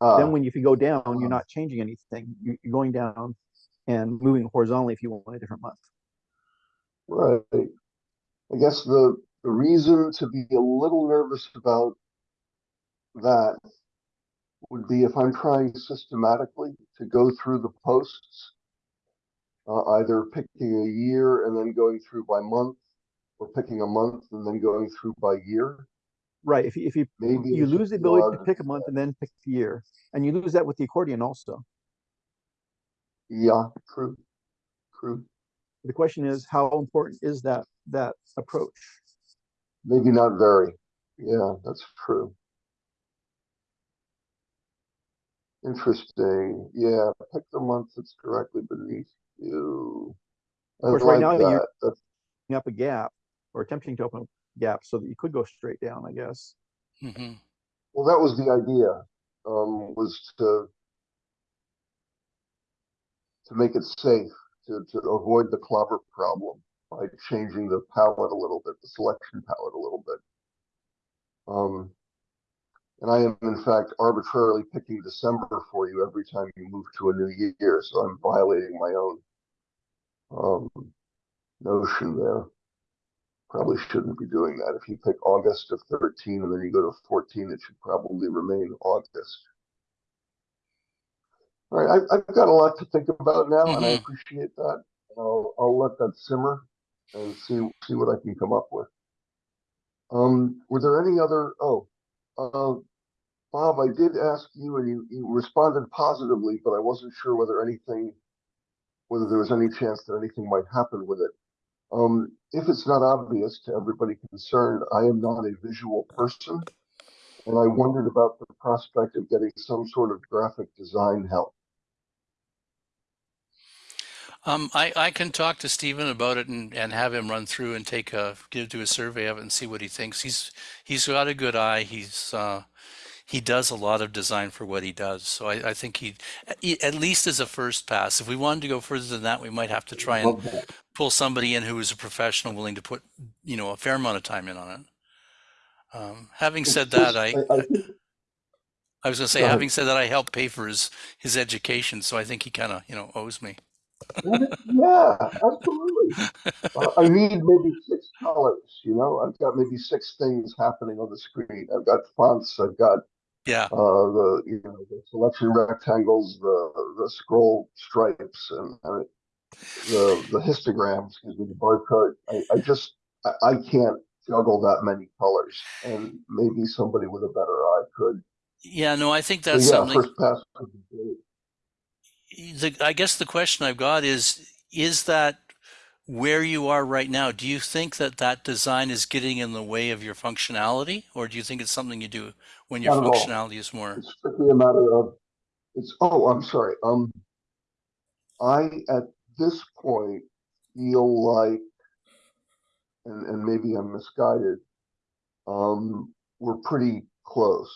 S1: Uh,
S3: Then when you, if you go down, you're
S1: uh.
S3: not changing anything. You're going down and moving horizontally if you want a different month.
S1: Right. I guess the, the reason to be a little nervous about that would be if I'm trying systematically to go through the posts, uh, either picking a year and then going through by month, or picking a month and then going through by year.
S3: Right, if you, if you,
S1: Maybe
S3: you lose the ability to pick a month and then pick the year, and you lose that with the accordion also.
S1: Yeah, true, true.
S3: The question is, how important is that, that approach?
S1: Maybe not very. Yeah, that's true. Interesting. Yeah, pick the month that's directly beneath you. I
S3: course, right
S1: like
S3: now you're-
S1: That's
S3: Opening Up a gap or attempting to open a gap so that you could go straight down, I guess.
S2: hmm
S1: Well, that was the idea, um, was to to make it safe, to, to avoid the clobber problem by changing the palette a little bit, the selection palette a little bit. Um, and I am in fact arbitrarily picking December for you every time you move to a new year, so I'm violating my own um, notion there. Probably shouldn't be doing that. If you pick August of 13 and then you go to 14, it should probably remain August. All right, I, I've got a lot to think about now, and I
S2: Mhm.
S1: appreciate that. I'll, I'll let that simmer and see see what I can come up with. Um, were there any other? Oh, uh, Bob, I did ask you, and you, you responded positively, but I wasn't sure whether anything, whether there was any chance that anything might happen with it. Um, if it's not obvious to everybody concerned, I am not a visual person, and I wondered about the prospect of getting some sort of graphic design help.
S2: Um, I, I can talk to Stephen about it and, and have him run through and take a, give, do a survey of it and see what he thinks. He's, he's got a good eye. He's, uh, he does a lot of design for what he does. So I, I think he, at least as a first pass, if we wanted to go further than that, we might have to try and
S1: that.
S2: pull somebody in who is a professional willing to put, you know, a fair amount of time in on it. Um, having said that, I,
S1: I
S2: I was going to say, having said that, I helped pay for his, his education. So I think he kind of, you know, owes me.
S1: Yeah, absolutely. I need maybe six colors, you know, I've got maybe six things happening on the screen. I've got fonts, I've got
S2: Yeah.
S1: uh, the, you know, the selection rectangles, the, the scroll stripes and the, the histograms, excuse me, the barcode. I, I just, I, I can't juggle that many colors and maybe somebody with a better eye could.
S2: Yeah, no, I think
S1: So
S2: that's
S1: yeah,
S2: something.
S1: first pass. would be great.
S2: the, I guess the question I've got is, is that where you are right now? Do you think that that design is getting in the way of your functionality, or do you think it's something you do when your
S1: Not
S2: functionality is more?
S1: It's strictly a matter of, it's, oh, I'm sorry, um, I, at this point, feel like, and, and maybe I'm misguided, um, we're pretty close.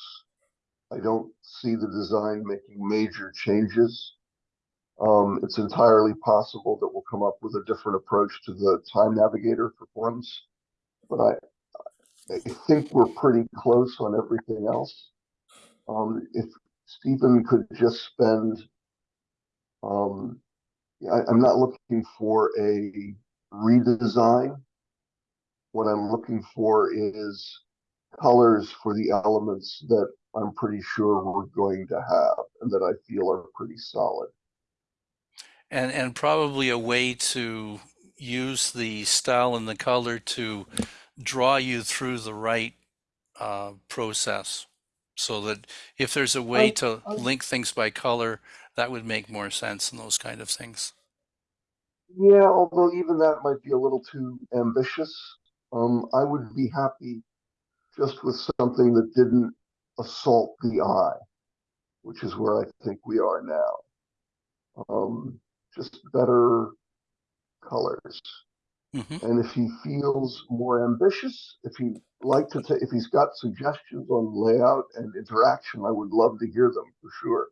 S1: I don't see the design making major changes. Um, it's entirely possible that we'll come up with a different approach to the time navigator for forms. But I, I think we're pretty close on everything else. Um, if Stephen could just spend, um, I, I'm not looking for a redesign. What I'm looking for is colors for the elements that I'm pretty sure we're going to have and that I feel are pretty solid.
S2: And and probably a way to use the style and the color to draw you through the right uh, process. So that if there's a way
S1: I-
S2: to
S1: I-
S2: link things by color, that would make more sense and those kind of things.
S1: Yeah, although even that might be a little too ambitious. Um, I would be happy just with something that didn't assault the eye, which is where I think we are now. Um, just better colors.
S2: hmm
S1: And if he feels more ambitious, if he like to take, if he's got suggestions on layout and interaction, I would love to hear them for sure.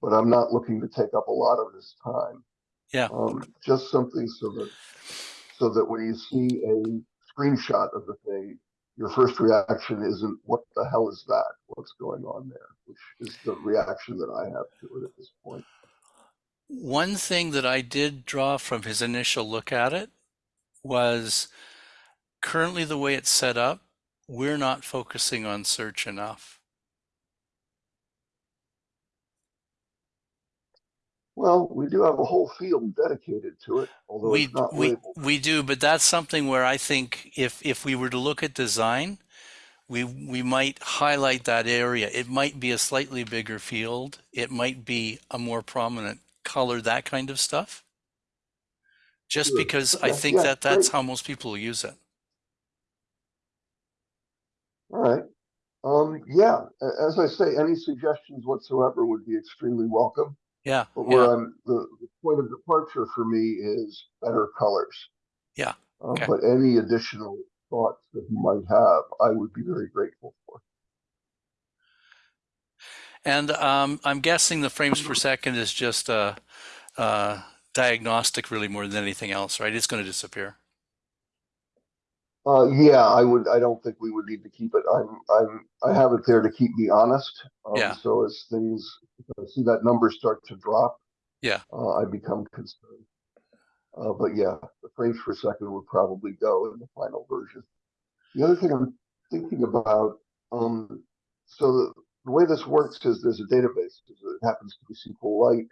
S1: But I'm not looking to take up a lot of his time.
S2: Yeah.
S1: Um, just something so that, so that when you see a screenshot of the thing, your first reaction isn't, what the hell is that? What's going on there? Which is the reaction that I have to it at this point.
S2: One thing that I did draw from his initial look at it was currently the way it's set up, we're not focusing on search enough.
S1: Well, we do have a whole field dedicated to it, although
S2: We
S1: it's not
S2: we
S1: labeled.
S2: we do, but that's something where I think if if we were to look at design, we we might highlight that area. It might be a slightly bigger field. It might be a more prominent color, that kind of stuff. Just
S1: Sure.
S2: because I think
S1: yeah,
S2: that that's
S1: great.
S2: how most people use it.
S1: All right. Um, yeah, as I say, any suggestions whatsoever would be extremely welcome.
S2: Yeah,
S1: But where
S2: yeah,
S1: I'm, the, the point of departure for me is better colors.
S2: Yeah,
S1: Uh. But any additional thoughts that you might have, I would be very grateful for.
S2: And um, I'm guessing the frames per second is just a, a diagnostic, really, more than anything else, right? It's going to disappear.
S1: Uh, yeah, I would, I don't think we would need to keep it. I'm, I'm, I have it there to keep me honest. Um,
S2: Yeah.
S1: So as things, see that number start to drop.
S2: Yeah.
S1: Uh, I become concerned. Uh, but yeah, the frames per second would probably go in the final version. The other thing I'm thinking about, um, so the, way this works is there's a database, it happens to be SQLite,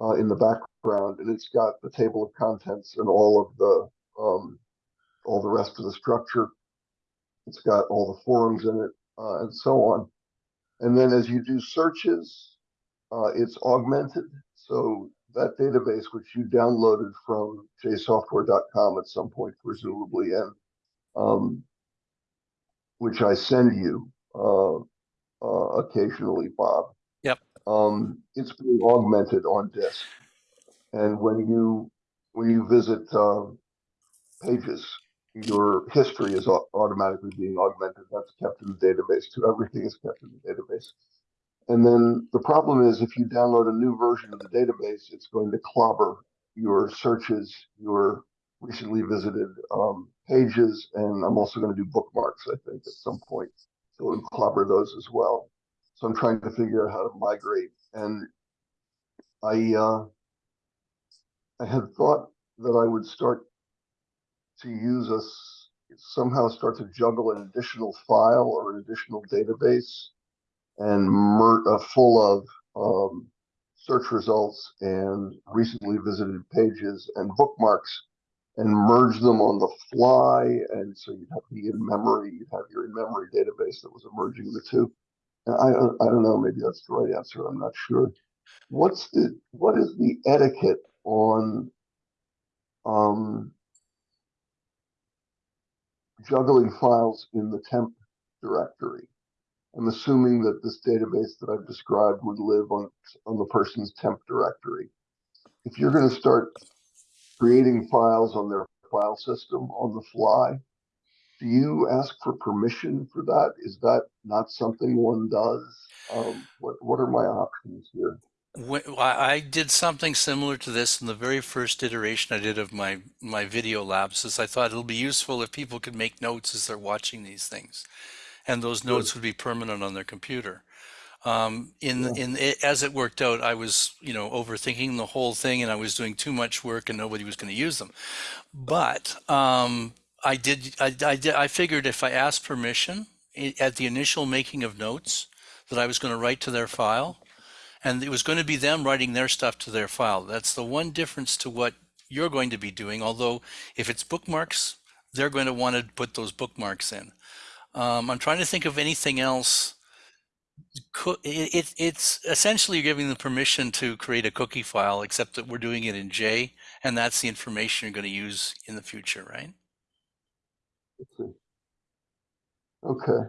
S1: uh, in the background, and it's got the table of contents and all of the, um, all the rest of the structure. It's got all the forums in it, uh, and so on. And then as you do searches, uh, it's augmented. So that database, which you downloaded from jsoftware.com at some point, presumably, and um, which I send you occasionally, Bob.
S2: Yep.
S1: Um, it's being augmented on disk, and when you when you visit uh, pages, your history is automatically being augmented. That's kept in the database too. Everything is kept in the database. And then the problem is if you download a new version of the database, it's going to clobber your searches, your recently visited um, pages, and I'm also going to do bookmarks, I think, at some point. So it'll clobber those as well. So I'm trying to figure out how to migrate. And I uh, I had thought that I would start to use us somehow start to juggle an additional file or an additional database and mer- uh, full of um, search results and recently visited pages and bookmarks and merge them on the fly. And so you'd have the in memory, you'd have your in memory database that was merging the two. I, I don't know, maybe that's the right answer. I'm not sure. What's the, what is the etiquette on, um, juggling files in the temp directory? I'm assuming that this database that I've described would live on, on the person's temp directory. If you're gonna start creating files on their file system on the fly, do you ask for permission for that? Is that not something one does? Um, what, what are my options here?
S2: I did something similar to this in the very first iteration I did of my my video lapses. I thought it'll be useful if people could make notes as they're watching these things, and those notes would be permanent on their computer. Um, in
S1: Yeah.
S2: in it, as it worked out, I was you know overthinking the whole thing, and I was doing too much work, and nobody was going to use them. But um, I did I, I did I figured if I asked permission at the initial making of notes that I was going to write to their file and it was going to be them writing their stuff to their file. That's the one difference to what you're going to be doing. Although if it's bookmarks, they're going to want to put those bookmarks in. Um, I'm trying to think of anything else. It, it, it's essentially you're giving them permission to create a cookie file, except that we're doing it in J, and that's the information you're going to use in the future, right?
S1: Let's see. Okay.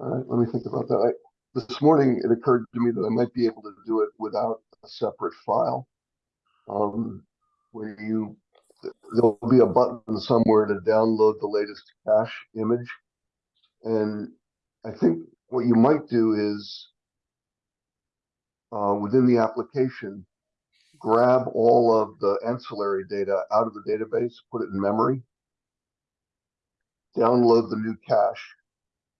S1: All right, let me think about that. I, this morning, it occurred to me that I might be able to do it without a separate file. Um, where you, there'll be a button somewhere to download the latest cache image. And I think what you might do is, uh, within the application, grab all of the ancillary data out of the database, put it in memory, download the new cache,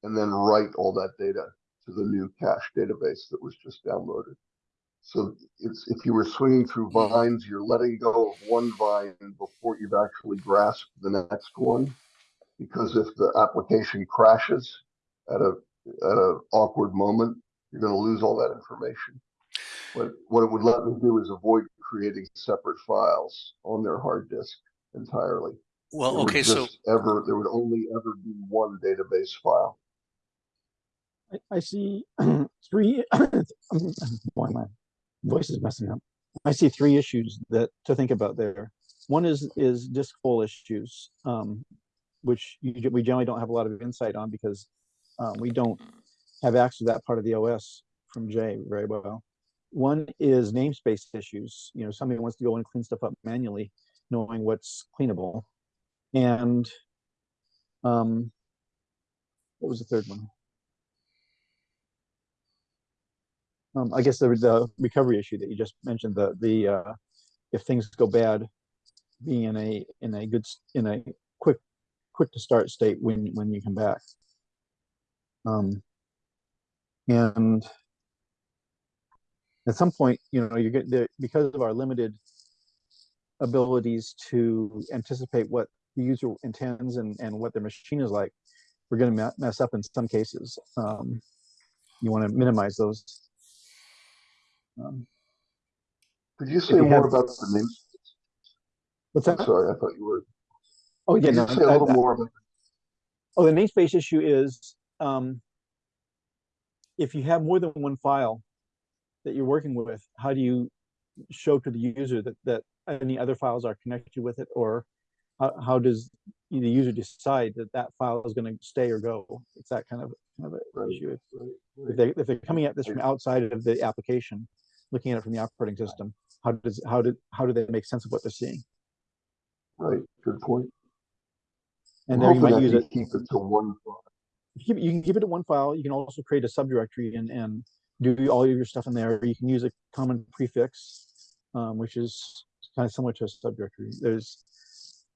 S1: and then write all that data to the new cache database that was just downloaded. So it's, if you were swinging through vines, you're letting go of one vine before you've actually grasped the next one. Because if the application crashes at a, at a awkward moment, you're gonna lose all that information. But what it would let me do is avoid creating separate files on their hard disk entirely.
S2: Well,
S1: There would
S2: okay, so
S1: just Ever, there would only ever be one database file.
S3: I, I see three, boy, my voice is messing up. I see three issues that to think about there. One is, is disk full issues, um, which you, we generally don't have a lot of insight on because um, we don't have access to that part of the OS from J very well. One is namespace issues. You know, somebody wants to go and clean stuff up manually, knowing what's cleanable. And um, what was the third one? Um, I guess the, the recovery issue that you just mentioned, the, the, uh, if things go bad, being in a, in a good, in a quick, quick to start state when, when you come back. Um, and at some point, you know, you get there, because of our limited abilities to anticipate what the user intends and, and what their machine is like, we're gonna me- mess up in some cases. Um, you wanna minimize those. Um,
S1: Could you say
S3: you
S1: more
S3: have-
S1: about the names?
S3: What's
S1: I'm sorry, I thought you were,
S3: Oh, yeah, no,
S1: say a little
S3: I-
S1: more about,
S3: Oh, the namespace issue is, um, if you have more than one file that you're working with, how do you show to the user that, that any other files are connected with it? Or how, how does the user decide that that file is gonna stay or go? It's that kind of, kind of
S1: Right,
S3: issue. If-
S1: right,
S3: If they, if they're coming at this from outside of the application, looking at it from the operating system, how does, how did, how do they make sense of what they're seeing?
S1: right, good point.
S3: And there you might use it.
S1: Keep it to one file.
S3: you you can keep it in one file. You can also create a subdirectory and, and do all of your stuff in there. You can use a common prefix, um, which is kind of similar to a subdirectory. There's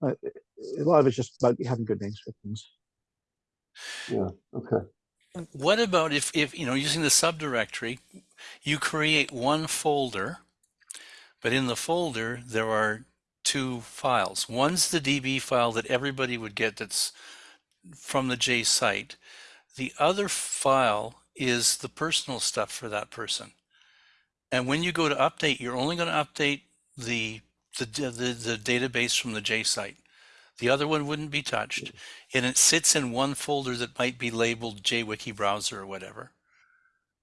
S3: Uh, a lot of it's just about having good names for things.
S1: Yeah, okay,
S2: what about if, if, you know, using the subdirectory, you create one folder, but in the folder, there are two files. One's the DB file that everybody would get that's from the J site. The other file is the personal stuff for that person. And when you go to update, you're only going to update the, the, the, the database from the J site. The other one wouldn't be touched. And it sits in one folder that might be labeled JWiki browser or whatever.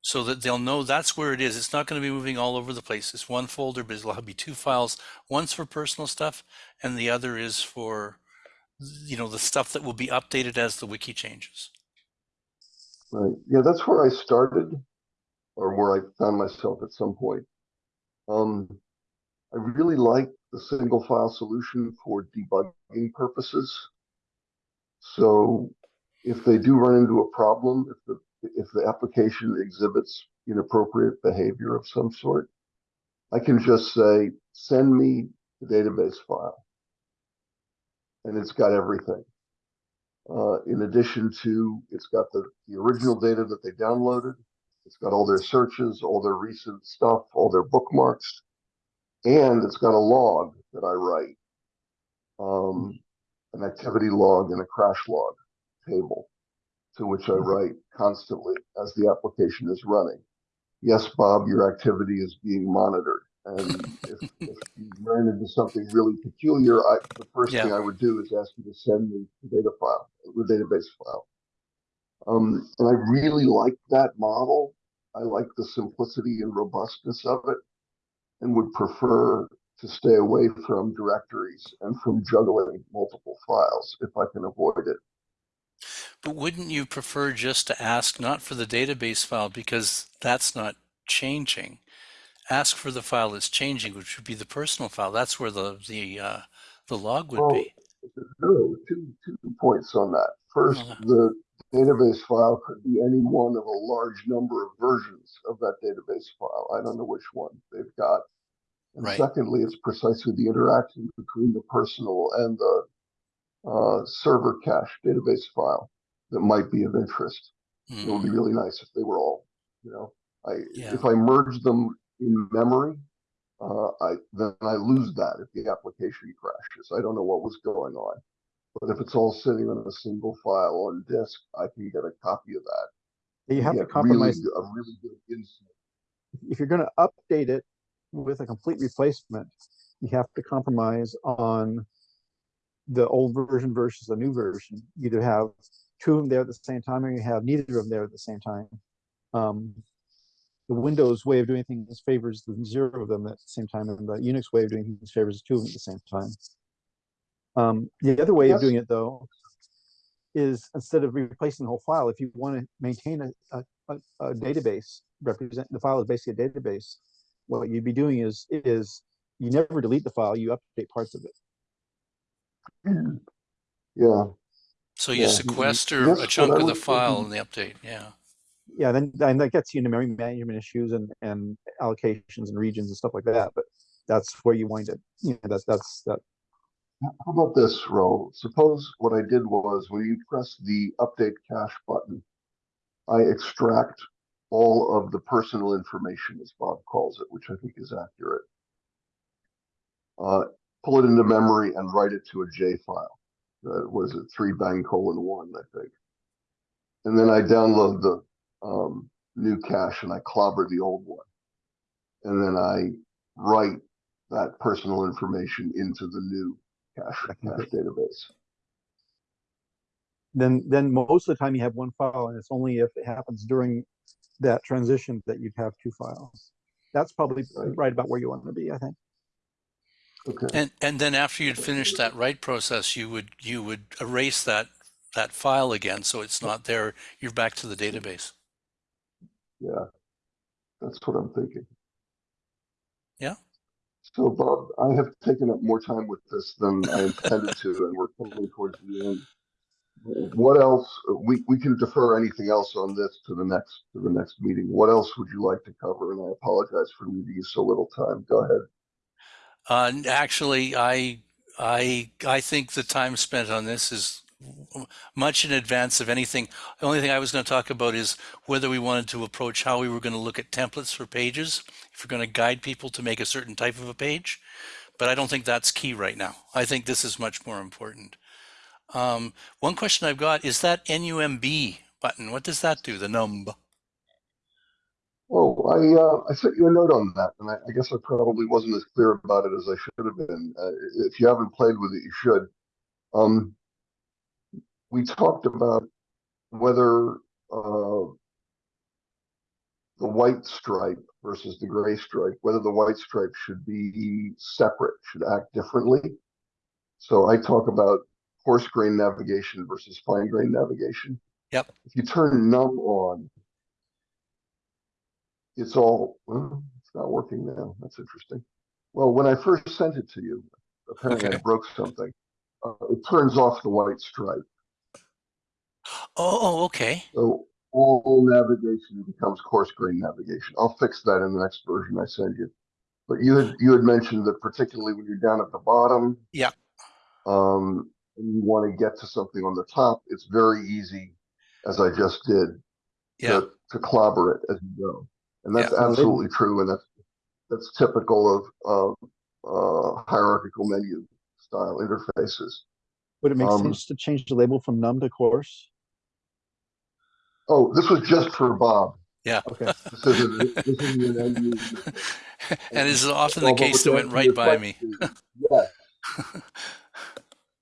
S2: So that they'll know that's where it is. It's not going to be moving all over the place. It's one folder, but it'll be two files. One's for personal stuff and the other is for you know the stuff that will be updated as the wiki changes.
S1: right. Yeah, that's where I started or where I found myself at some point. Um, I really like the single file solution for debugging purposes. So if they do run into a problem, if the, if the application exhibits inappropriate behavior of some sort, I can just say, send me the database file. And it's got everything. Uh, in addition to, it's got the, the original data that they downloaded. It's got all their searches, all their recent stuff, all their bookmarks. And it's got a log that I write. Um, an activity log and a crash log table to which I write constantly as the application is running. Yes, Bob, your activity is being monitored. And if, if you ran into something really peculiar, I, the first thing I would do is ask you to send me the data file, the database file. Um, and I really like that model. I like the simplicity and robustness of it and would prefer to stay away from directories and from juggling multiple files if I can avoid it.
S2: But wouldn't you prefer just to ask not for the database file because that's not changing? Ask for the file that's changing, which would be the personal file. That's where the the uh, the log would
S1: Well,
S2: be.
S1: No, two, two points on that. First,
S2: Uh-huh.
S1: the database file could be any one of a large number of versions of that database file. I don't know which one they've got. And
S2: Right.
S1: secondly, it's precisely the interaction between the personal and the uh, server cache database file that might be of interest. It would be
S2: Mhm.
S1: really nice if they were all, you know, I,
S2: Yeah.
S1: if I merge them in memory, uh, I, then I lose that if the application crashes. I don't know what was going on. But if it's all sitting on a single file on disk, I can get a copy of that.
S3: You have to
S1: get
S3: compromise,
S1: Really, good- a really good insight.
S3: if you're gonna update it with a complete replacement, you have to compromise on the old version versus the new version. You Either have two of them there at the same time, or you have neither of them there at the same time. Um, the Windows way of doing things favors the zero of them at the same time, and the Unix way of doing things favors two of them at the same time. Um, the other way of doing it, though, is instead of replacing the whole file, if you want to maintain a, a, a, a database, represent the file is basically a database. What you'd be doing is is you never delete the file, you update parts of it.
S1: Yeah,
S2: So you
S1: Yeah.
S2: sequester
S1: That's
S2: a chunk of the file
S1: thinking.
S2: in the update. Yeah.
S3: Yeah, then and that gets you into memory management issues and and allocations and regions and stuff like that. But that's where you wind it. You know, that's that's that.
S1: How about this, Ro? Suppose what I did was when you press the update cache button, I extract all of the personal information, as Bob calls it, which I think is accurate. Uh, pull it into memory and write it to a J file. Was it three bang colon one, I think. And then I download the um, new cache and I clobber the old one. And then I write that personal information into the new cache, cache database.
S3: Then then most of the time you have one file, and it's only if it happens during that transition that you'd have two files. That's probably
S1: Right.
S3: right about where you want to be, I think.
S1: Okay.
S2: And and then after you'd finished that write process, you would you would erase that that file again, so it's not there. You're back to the database.
S1: Yeah, that's what I'm thinking. So Bob, I have taken up more time with this than I intended to, and we're coming towards the end. What else, we, we can defer anything else on this to the next, to the next meeting. What else would you like to cover? And I apologize for leaving you so little time. Go ahead.
S2: Uh, actually, I I I think the time spent on this is much in advance of anything. The only thing I was going to talk about is whether we wanted to approach how we were going to look at templates for pages, if we're going to guide people to make a certain type of a page. But I don't think that's key right now. I think this is much more important. Um, one question I've got is that NUMB button. What does that do? The numb.
S1: Oh, I, uh, I sent you a note on that, and I, I guess I probably wasn't as clear about it as I should have been. Uh, if you haven't played with it, you should. Um, we talked about whether, uh, the white stripe versus the gray stripe, whether the white stripe should be separate, should act differently. So I talk about coarse grain navigation versus fine grain navigation.
S2: Yep.
S1: If you turn num on, it's all, well, it's not working now. That's interesting. Well, when I first sent it to you, apparently I broke something. Uh, it turns off the white stripe.
S2: Oh, okay.
S1: So all navigation becomes coarse grain navigation. I'll fix that in the next version I send you. But you had, you had mentioned that particularly when you're down at the bottom.
S2: Yeah.
S1: Um, and you want to get to something on the top, it's very easy, as I just did.
S2: Yeah.
S1: To, to clobber it as you go. And that's
S3: Yeah.
S1: absolutely true, and that's, that's typical of, of, uh, hierarchical menu style interfaces.
S3: Would it make
S1: Um,
S3: sense to change the label from num to coarse?
S1: Oh, this was just for Bob. Yeah.
S3: Okay,
S1: This isn't, this isn't an end user.
S2: and is often the case that went right by me.
S1: question, Yes.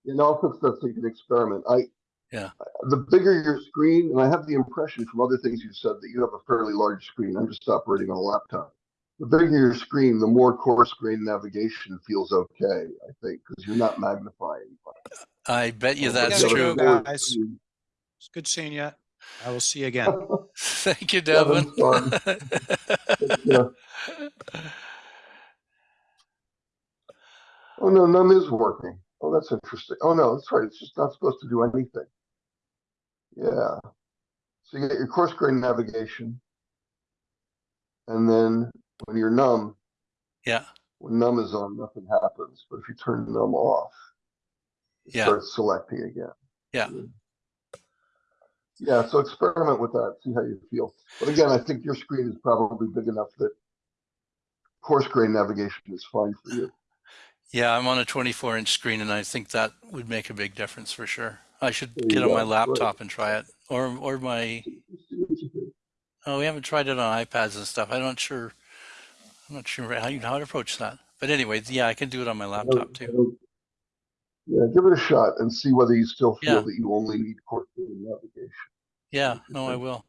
S1: You know, if it's an experiment, I.
S2: Yeah.
S1: The bigger your screen, and I have the impression from other things you've said that you have a fairly large screen. I'm just operating on a laptop. The bigger your screen, the more coarse grain navigation feels okay, I think, because you're not magnifying.
S2: I bet you that's true.
S4: guys. It's good seeing you. I will see you again.
S2: Thank you,
S1: Devin,
S2: Devin.
S1: Yeah. Oh, no, none is working. Oh, that's interesting. Oh, no, that's right. It's just not supposed to do anything. Yeah. So you get your coarse grain navigation. And then when you're numb,
S2: Yeah,
S1: when numb is on, nothing happens. But if you turn numb off, it
S2: Yeah.
S1: starts selecting again.
S2: Yeah.
S1: Yeah, so experiment with that, see how you feel. But again, I think your screen is probably big enough that coarse grain navigation is fine for you.
S2: yeah, I'm on a 24 inch screen and I think that would make a big difference for sure. I should
S1: There
S2: get on my
S1: go. Right.
S2: laptop and try it or, or my,
S1: Just see what you think.
S2: oh, we haven't tried it on iPads and stuff. I'm not sure. I'm not sure how you, how to approach that. But anyway, yeah, I can do it on my laptop too.
S1: Yeah, give it a shot and see whether you still feel
S2: Yeah.
S1: that you only need coarse grain navigation.
S2: Yeah, no, I will.